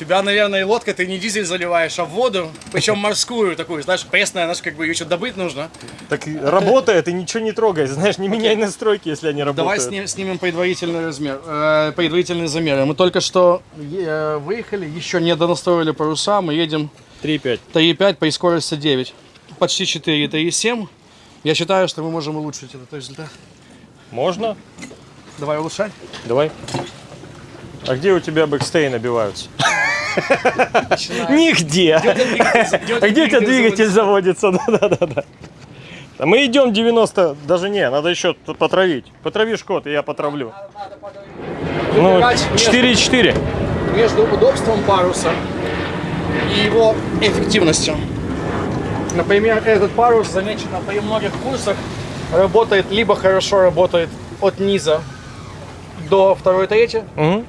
тебя, наверное, лодка, ты не дизель заливаешь, а воду, причем морскую такую, знаешь, пресная, знаешь, как бы ее что добыть нужно. Так работает, и ничего не трогай, знаешь, не меняй настройки, если они работают. Давай сни- снимем предварительный размер, э, предварительные замеры. Мы только что э, выехали, еще не донастроили паруса, мы едем 3,5. 3,5 при скорости 9. Почти 4, 3,7. Я считаю, что мы можем улучшить этот результат. Можно? Давай улучшать. Давай. А где у тебя бэкстей набиваются? Нигде. А где у тебя двигатель заводится? Да-да-да. А Мы идем 90, даже не, надо еще потравить. Потрави шкот, и я потравлю. Ну, Выбирать между- 4,4. между удобством паруса и его эффективностью. Например, этот парус замечено при многих курсах работает либо хорошо работает от низа до второй трети, Мгм.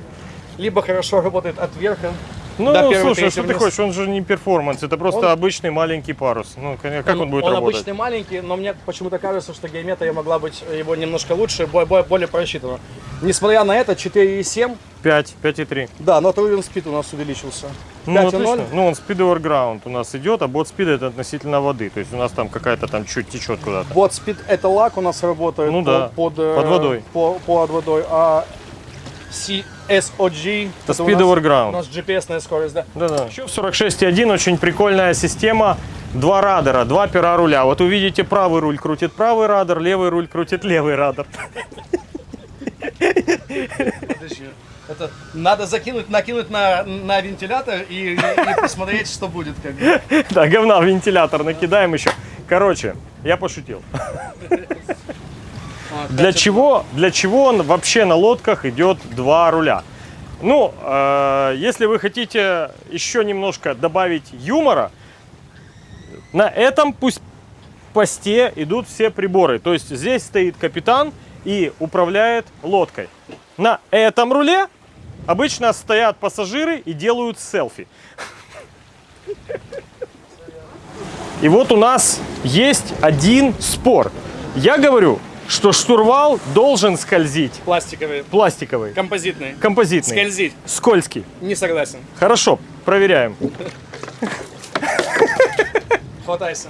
либо хорошо работает от верха Ну, до первой слушай, что ты вниз. хочешь, он же не перформанс, это просто Он- обычный маленький парус. Ну, как он, будет он работать? обычный маленький, но мне почему-то кажется, что геометрия могла быть его немножко лучше, бо- бо- более просчитана. Несмотря на это, 4,7, 5, 5,3. да, но трувен спид у нас увеличился. Ну, 5,0. отлично. Ну, он speed over ground у нас идет, а бот спид это относительно воды. То есть у нас там какая-то там чуть течет куда-то. Вот спид это лак у нас работает Ну по- да, под, э, под водой. По, под водой, а CSOG Это у speed нас- ground. У нас GPS-ная скорость, да. Да-да. Еще в 46.1 очень прикольная система. Два радара, два пера руля. Вот увидите, правый руль крутит правый радар, левый руль крутит левый радар. Подожди. Это надо закинуть, накинуть на, на вентилятор и, и посмотреть, что будет. Как бы. [LAUGHS] Да, говна в вентилятор накидаем еще. Короче, я пошутил. [LAUGHS] А, Для чего, для чего он вообще на лодках идет два руля? Ну, э, если вы хотите еще немножко добавить юмора, на этом пусть посте идут все приборы. То есть здесь стоит капитан и управляет лодкой. На этом руле обычно стоят пассажиры и делают селфи. И вот у нас есть один спор. Я говорю, что штурвал должен скользить. Пластиковые, Пластиковый, композитные. композитный, Скользить. скользкий. Не согласен. Хорошо, проверяем. Хватайся.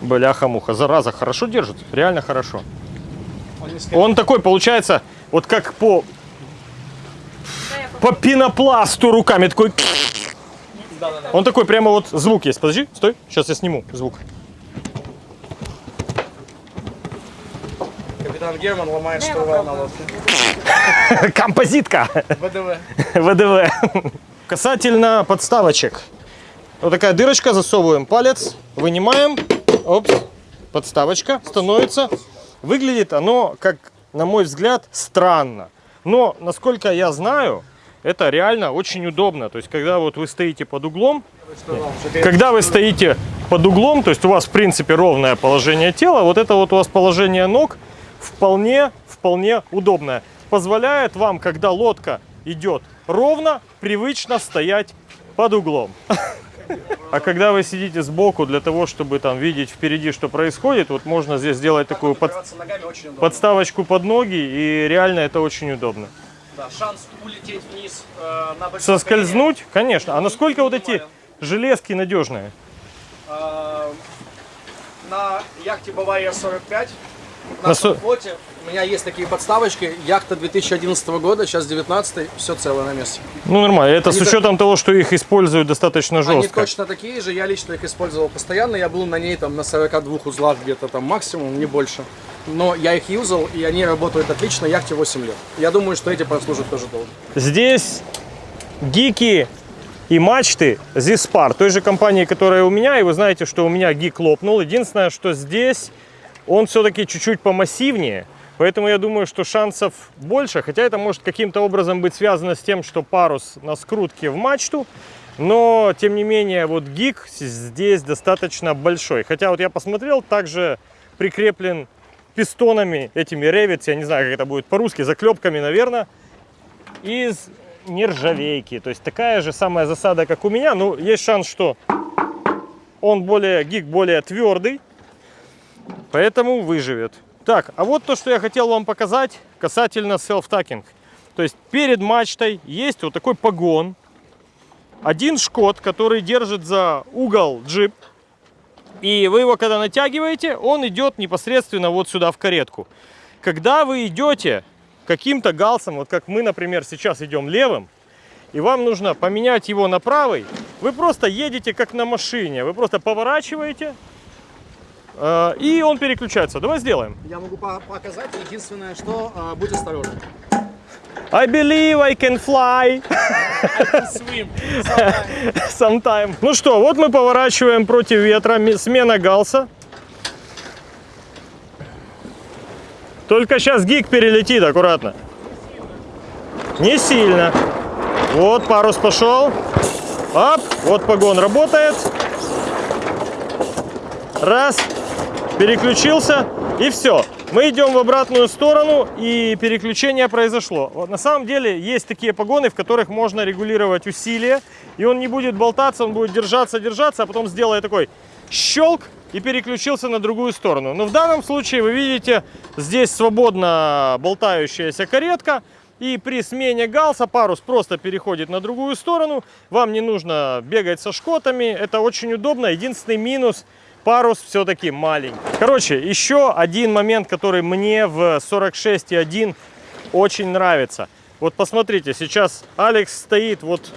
Бляха-муха, зараза, хорошо держит, реально хорошо. Он. Он такой, получается, вот как по, по пенопласту руками, такой... Он такой, прямо вот звук есть. Подожди, стой, сейчас я сниму звук. Капитан Герман ломает штурвал на лодке. Композитка. ВДВ. ВДВ. Касательно подставочек. Вот такая дырочка, засовываем палец, вынимаем. Опс. Подставочка становится. Выглядит оно, как, на мой взгляд, странно. Но, насколько я знаю, это реально очень удобно. То есть, когда вот вы стоите под углом, когда вы стоите под углом, то есть у вас в принципе ровное положение тела, вот это вот у вас положение ног вполне, вполне удобное. Позволяет вам, когда лодка идет ровно, привычно стоять под углом. [LAUGHS] А когда вы сидите сбоку для того, чтобы там видеть впереди, что происходит, вот можно здесь сделать такую под- подставочку под ноги, и реально это очень удобно. Да, шанс улететь вниз э, на Соскользнуть, конечно. А насколько вот эти железки надежные? А, На яхте Бавария 45 на На нашем со- флоте у меня есть такие подставочки. Яхта 2011 года, сейчас 19 все целое на месте. Ну, нормально. Это Они с так- учетом того, что их используют достаточно Они жестко. точно такие же, я лично их использовал постоянно. Я был на ней там на 42 узлах где-то там максимум, не больше. Но я их юзал, и они работают отлично, яхте 8 лет. Я думаю, что эти прослужат тоже долго. Здесь гики и мачты Zispar, той же компании, которая у меня. И вы знаете, что у меня гик лопнул. Единственное, что здесь он все-таки чуть-чуть помассивнее. Поэтому я думаю, что шансов больше. Хотя это может каким-то образом быть связано с тем, что парус на скрутке в мачту. Но, тем не менее, вот гик здесь достаточно большой. Хотя вот я посмотрел, также прикреплен пистонами, этими ревец, я не знаю, как это будет по-русски, заклепками, наверное, из нержавейки. То есть такая же самая засада, как у меня. Ну, есть шанс, что он более, гик более твердый, поэтому выживет. Так, а вот то, что я хотел вам показать касательно self-tacking. То есть перед мачтой есть вот такой погон. один шкот, который держит за угол джип. И вы его когда натягиваете, он идет непосредственно вот сюда в каретку. Когда вы идете каким-то галсом, вот как мы, например, сейчас идем левым, и вам нужно поменять его на правый, вы просто едете как на машине. Вы просто поворачиваете, и он переключается. Давай сделаем. Я могу по- показать. Единственное, что э, будь осторожен. I believe I can fly Swim. sometime. Ну что, вот мы поворачиваем против ветра, ме- смена галса. Только сейчас гик перелетит, аккуратно. Не сильно. Вот парус пошел. Оп, вот погон работает. Раз, переключился и все. Мы идем в обратную сторону и переключение произошло. Вот на самом деле есть такие погоны, в которых можно регулировать усилие, и он не будет болтаться, он будет держаться, держаться, а потом сделает такой щелк и переключился на другую сторону. Но в данном случае вы видите, здесь свободно болтающаяся каретка, и при смене галса парус просто переходит на другую сторону. Вам не нужно бегать со шкотами, это очень удобно. Единственный минус парус все-таки маленький. Короче, еще один момент, который мне в 46.1 очень нравится. Вот посмотрите, сейчас Алекс стоит вот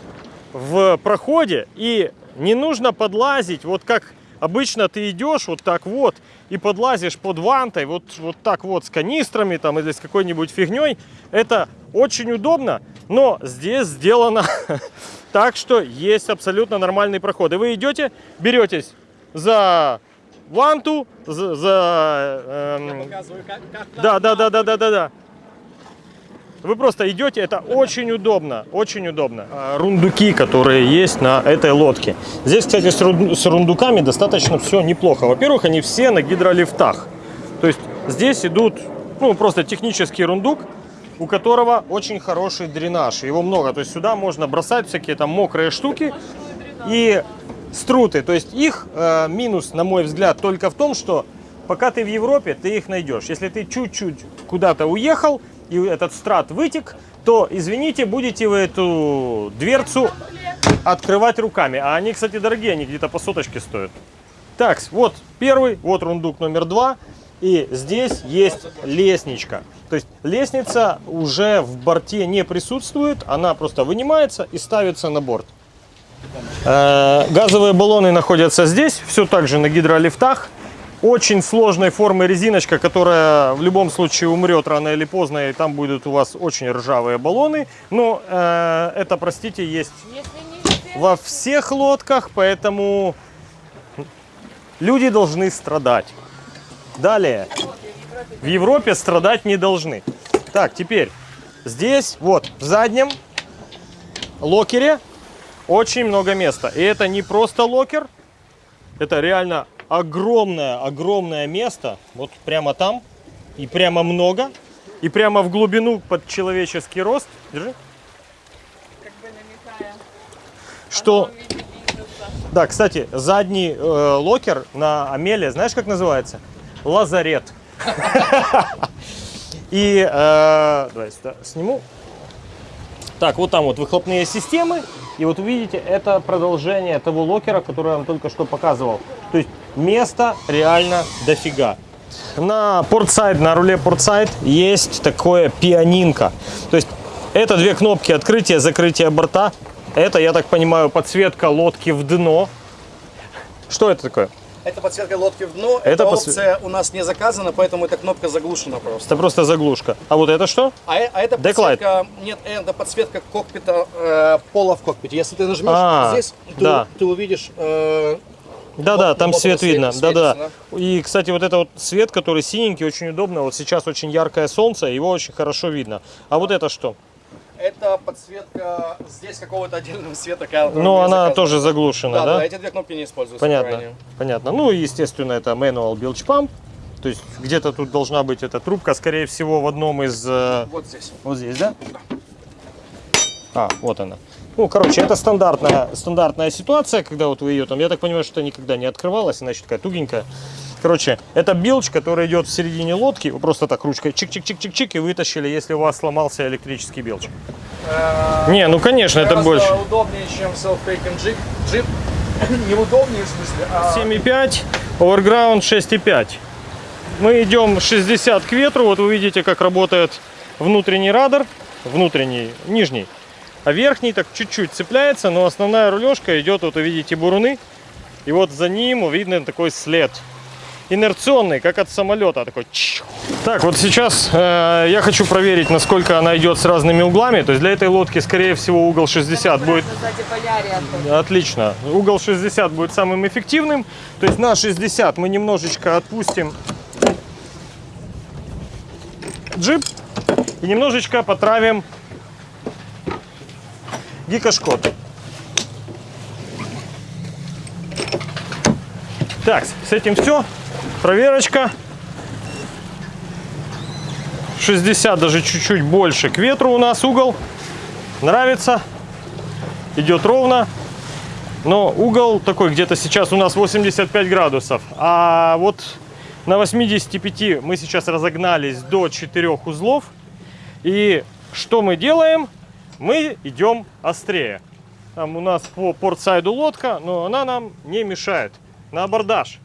в проходе, и не нужно подлазить, вот как обычно ты идешь вот так вот и подлазишь под вантой, вот, вот так вот с канистрами там или с какой-нибудь фигней. Это очень удобно, но здесь сделано [LAUGHS] так, что есть абсолютно нормальный проход. И вы идете, беретесь за ванту, за... за, эм, Показываю, как, как да, да, да, да, да, да, да. Вы просто идете, это очень удобно, очень удобно. А, Рундуки, которые есть на этой лодке. Здесь, кстати, с, рун- с рундуками достаточно все неплохо. Во-первых, они все на гидролифтах. То есть здесь идут, ну, просто технический рундук, у которого очень хороший дренаж. Его много. То есть сюда можно бросать всякие там мокрые штуки и струты. То есть их э, минус, на мой взгляд, только в том, что пока ты в Европе, ты их найдешь. Если ты чуть-чуть куда-то уехал, и этот страт вытек, то, извините, будете вы эту дверцу открывать руками. А они, кстати, дорогие, они где-то по соточке стоят. Так, вот первый, вот рундук номер два. И здесь есть лестничка. То есть лестница уже в борте не присутствует, она просто вынимается и ставится на борт. Э, Газовые баллоны находятся здесь, все так же на гидролифтах. Очень сложной формы резиночка, которая в любом случае умрет рано или поздно, и там будут у вас очень ржавые баллоны. Но э, это, простите, есть во всех лодках, поэтому люди должны страдать. Далее. В Европе страдать не должны. Так, теперь здесь, вот, в заднем локере очень много места. И это не просто локер, это реально огромное, огромное место. Вот прямо там. И прямо много. И прямо в глубину под человеческий рост. Держи. как бы намекая, Что... Да, кстати, задний э, локер на Амеле, знаешь, как называется? Лазарет. [LAUGHS] И э, давай сниму. Так, вот там вот выхлопные системы. И вот увидите, это продолжение того локера, который я вам только что показывал. То есть места реально дофига. На port side, на руле port side есть такое пианинка. То есть это две кнопки открытия, закрытия борта. Это, я так понимаю, подсветка лодки в дно. Что это такое? Это подсветка лодки в дно. Это Эта подсве- опция у нас не заказана, поэтому эта кнопка заглушена просто. Это просто заглушка. А вот это что? А, э- а это Backlight. подсветка, нет, это подсветка кокпита, э, пола в кокпите. Если ты нажмешь А, здесь, ты, да. ты увидишь э, Да-да, Вот, там свет видно. свет- Да-да. светится, И, кстати, вот это вот свет, который синенький, очень удобно. Вот сейчас очень яркое солнце, его очень хорошо видно. А вот это что? Это подсветка здесь какого-то отдельного света. Ну, она тоже заглушена, Да, да? да, эти две кнопки не используются. Понятно, понятно. Ну, естественно, это manual bilge pump. То есть где-то тут должна быть эта трубка, скорее всего, в одном из... э, Вот здесь. Вот здесь, да? А, вот она. Ну, короче, это стандартная, стандартная ситуация, когда вот вы ее там, я так понимаю, что никогда не открывалась, иначе такая тугенькая. Короче, это билч, который идет в середине лодки, вы просто так ручкой чик-чик-чик-чик-чик и вытащили, если у вас сломался электрический билч. Не, ну конечно, это больше. удобнее, чем self-taking джип. [COUGHS] Джип неудобнее в смысле, а 7,5, overground 6,5. Мы идем 60 к ветру, вот вы видите, как работает внутренний радар, внутренний, нижний, а верхний так чуть-чуть цепляется, но основная рулежка идет, вот вы видите, буруны, и вот за ним видно такой след. Инерционный, как от самолета, такой. Так, вот сейчас э, я хочу проверить, насколько она идет с разными углами. То есть для этой лодки, скорее всего, угол 60 будет. Отлично. Угол 60 будет самым эффективным. То есть на 60 мы немножечко отпустим джип и немножечко потравим гикошкот. Так, с этим все. Проверочка. 60, даже чуть-чуть больше к ветру у нас угол. Нравится. Идет ровно. Но угол такой где-то сейчас у нас 85 градусов. А вот на 85 мы сейчас разогнались до 4 узлов. И что мы делаем? Мы идем острее. Там у нас по портсайду лодка, но она нам не мешает. На абордаж.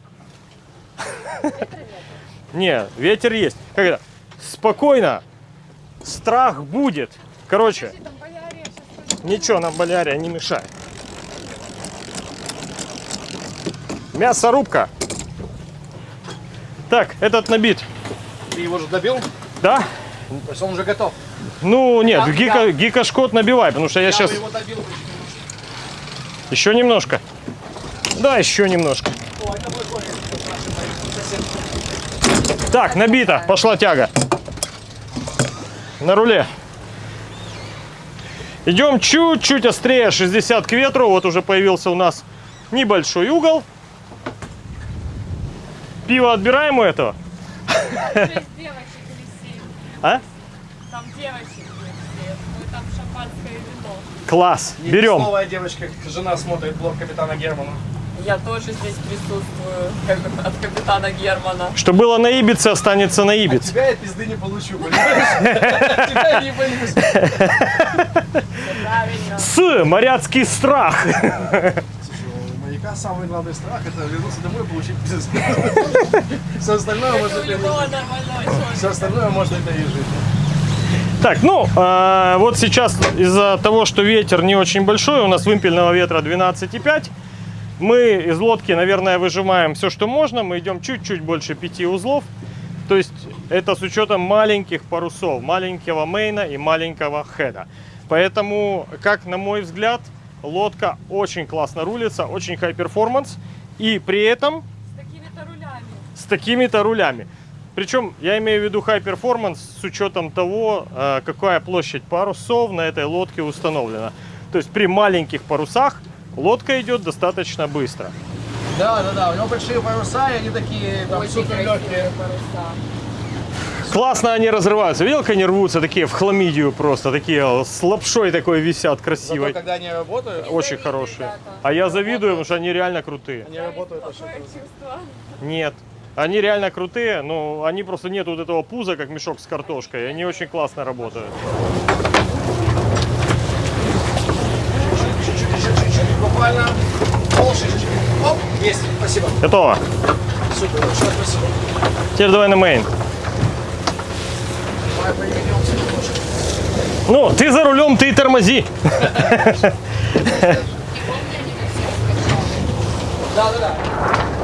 Не, ветер есть. Как это? Спокойно. Страх будет. Короче, ничего нам болярия не мешает. Мясорубка. Так, этот набит. ты его же добил, Да? то есть он уже готов. Ну, нет, Я- гика, я- гикошкот набивай, потому что я, Я сейчас... его добил. Еще немножко. Да, еще немножко. Так, набито. Пошла тяга. На руле. Идем чуть-чуть острее, 60 к ветру. Вот уже появился у нас небольшой угол. Пиво отбираем у этого. А? Там девочек. Класс. Берем. Девочка, жена смотрит блог капитана Германа. Я тоже здесь присутствую [LAUGHS] от капитана Германа. Что было на Ибице, останется на От Ибице. тебя я пизды не получу, понимаешь? [LAUGHS] От тебя не боюсь. С. Моряцкий страх. Самый главный страх это вернуться домой и получить. Все остальное можно человека. Все остальное можно пережить. Так, ну, а, вот сейчас из-за того, что ветер не очень большой, у нас вымпельного ветра 12,5, мы из лодки, наверное, выжимаем все, что можно. Мы идем чуть-чуть больше 5 узлов. То есть это с учетом маленьких парусов, маленького main а и маленького head а. Поэтому, как на мой взгляд, лодка очень классно рулится, очень high performance. И при этом С такими-то рулями. с такими-то рулями. Причем я имею в виду high performance с учетом того, э, какая площадь парусов на этой лодке установлена. То есть при маленьких парусах лодка идет достаточно быстро. Да, да, да. У него большие паруса, и они такие там, супер легкие. паруса. Классно они разрываются. Видел, как они рвутся такие в хламидию просто, такие с лапшой такой висят Зато красивой. когда они работают, Очень завидую, хорошие. ребята. А я завидую, потому что они реально крутые. они работают очень круто. чувство. Нет. Они реально крутые, но они просто нет вот этого пуза, как мешок с картошкой. и Они очень классно работают. Чуть-чуть, чуть-чуть, чуть-чуть, буквально полшишечки. Оп, есть, спасибо. Готово. Супер, большое спасибо. Теперь давай на мейн. Давай. Ну, ты за рулем, ты и тормози. Да, да, да.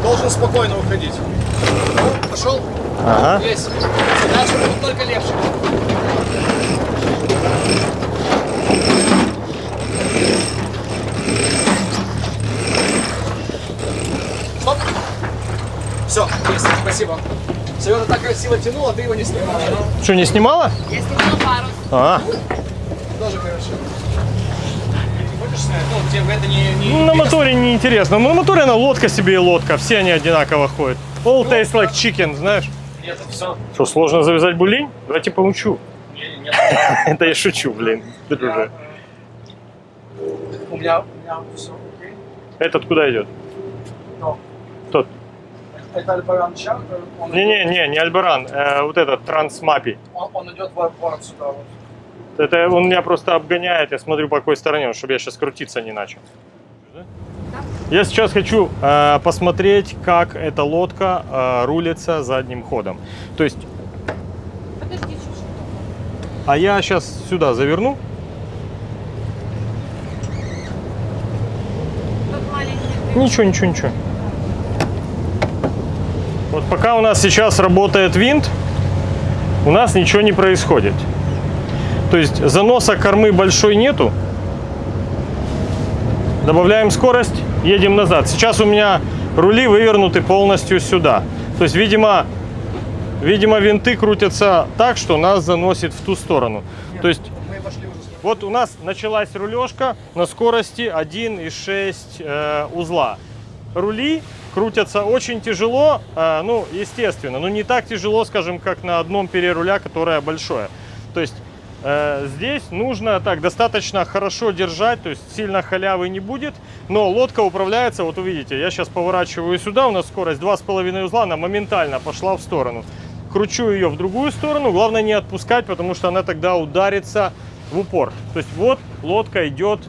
Должен спокойно уходить. Пошел. Ага. Есть. Дальше будет только легче. Стоп. Все, есть, спасибо. Сережа так красиво тянул, а ты его не снимал. Ну, Что, не снимала? Я снимала парус. А, тоже хорошо. Ну, не... не ну, на моторе не интересно. Ну, на моторе она лодка себе и лодка. Все они одинаково ходят. All tastes like chicken, знаешь? Нет, все. Что, сложно завязать булень? Давайте поучу. Нет, нет. [LAUGHS] Это я шучу, блин. Друже. у меня все. Этот куда идет? Это Альбаран Чартер, он, Не-не-не, не Альбаран, э, вот этот Трансмапи. он, он идет в аэропорт сюда вот. Это он меня просто обгоняет, я смотрю по какой стороне, чтобы я сейчас крутиться не начал. Я сейчас хочу э, посмотреть, как эта лодка э, рулится задним ходом. То есть, Подожди, чуть-чуть. а я сейчас сюда заверну. Тут маленький. Ничего, ничего, ничего. Вот пока у нас сейчас работает винт, у нас ничего не происходит. То есть заноса кормы большой нету. Добавляем скорость, едем назад. Сейчас у меня рули вывернуты полностью сюда. То есть, видимо, видимо, винты крутятся так, что нас заносит в ту сторону. То есть вот у нас началась рулежка на скорости 1,6 э, узла. Рули крутятся очень тяжело, э, ну, естественно, но не так тяжело, скажем, как на одном переруля, которое большое. То есть э, здесь нужно так достаточно хорошо держать, то есть сильно халявы не будет, но лодка управляется, вот увидите, я сейчас поворачиваю сюда, у нас скорость 2,5 узла, она моментально пошла в сторону. Кручу ее в другую сторону, главное не отпускать, потому что она тогда ударится в упор. То есть вот лодка идет,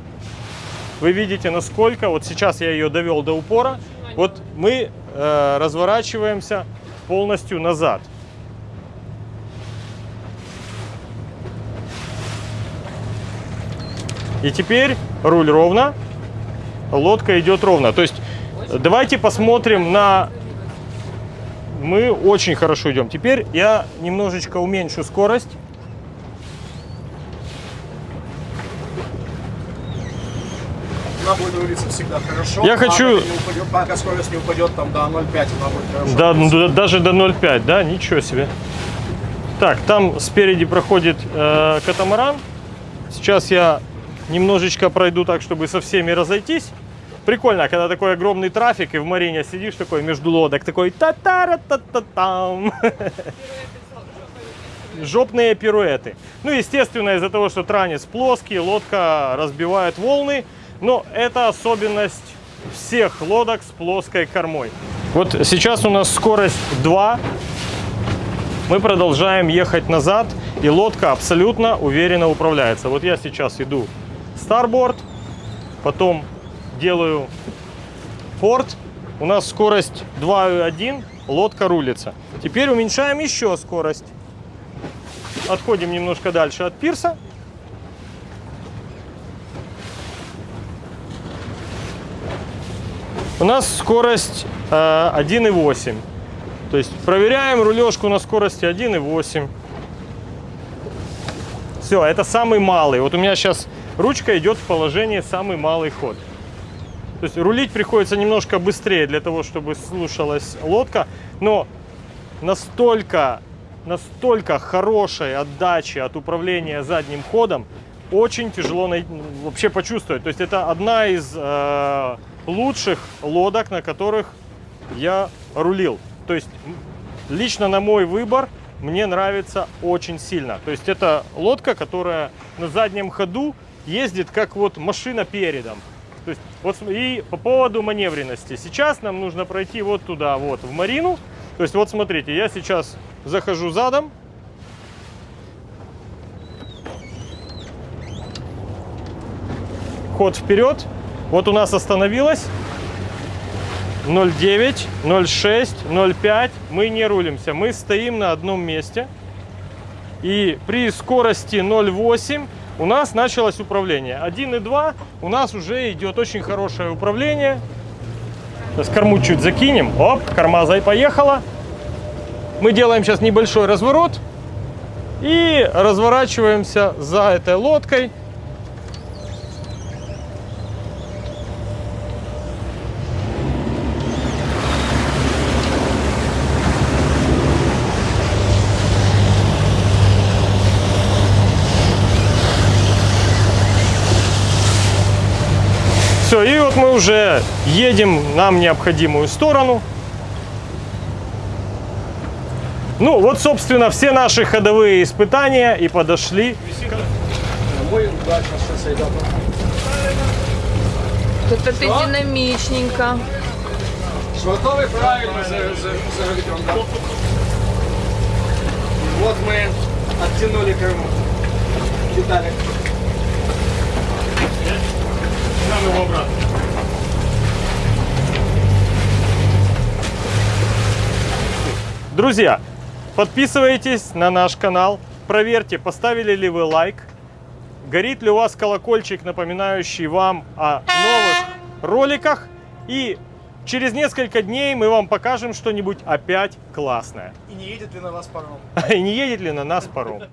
вы видите насколько, вот сейчас я ее довел до упора, вот мы э, разворачиваемся полностью назад. И теперь руль ровно, лодка идет ровно. То есть давайте посмотрим на... Мы очень хорошо идем. Теперь я немножечко уменьшу скорость. Рулиться всегда хорошо. Я хочу- Пока, не упадет, пока скорость не упадет там до 0,5, она будет хорошо. Да, ну, даже до 0,5, да? Ничего себе. Так, там спереди проходит э, катамаран. Сейчас я немножечко пройду так, чтобы со всеми разойтись. Прикольно, когда такой огромный трафик, и в Марине сидишь такой между лодок, такой та та та та там Жопные пируэты. Ну, естественно, из-за того, что транец плоский, лодка разбивает волны. Но это особенность всех лодок с плоской кормой. Вот сейчас у нас скорость 2. Мы продолжаем ехать назад, и лодка абсолютно уверенно управляется. Вот я сейчас иду старборд, потом делаю порт. У нас скорость 2,1, лодка рулится. Теперь уменьшаем еще скорость. Отходим немножко дальше от пирса. У нас скорость э, 1,8. То есть проверяем рулежку на скорости 1,8. Все, это самый малый. Вот у меня сейчас ручка идет в положении самый малый ход. То есть рулить приходится немножко быстрее для того, чтобы слушалась лодка. Но настолько, настолько хорошей отдачи от управления задним ходом очень тяжело вообще почувствовать. То есть это одна из э, лучших лодок, на которых я рулил. То есть лично на мой выбор мне нравится очень сильно. То есть это лодка, которая на заднем ходу ездит как вот машина передом. То есть вот и по поводу маневренности. Сейчас нам нужно пройти вот туда, вот в Марину. То есть вот смотрите, я сейчас захожу задом. Ход вперед. Вот у нас остановилась. 0,9, 0,6, 0,5. Мы не рулимся. Мы стоим на одном месте. И при скорости 0,8 у нас началось управление. 1,2 у нас уже идет очень хорошее управление. Сейчас корму чуть закинем. Оп, корма зай поехала. Мы делаем сейчас небольшой разворот. И разворачиваемся за этой лодкой. Вот мы уже едем нам необходимую сторону. Ну, вот, собственно, все наши ходовые испытания и подошли. Это ты динамичненько. Швартовый правильно за- за- заведен, да. Вот мы оттянули корму. Детали. Нам его обратно. Друзья, подписывайтесь на наш канал, проверьте, поставили ли вы лайк, горит ли у вас колокольчик, напоминающий вам о новых роликах, и через несколько дней мы вам покажем что-нибудь опять классное. И не едет ли на вас паром? [LAUGHS] И не едет ли на нас паром.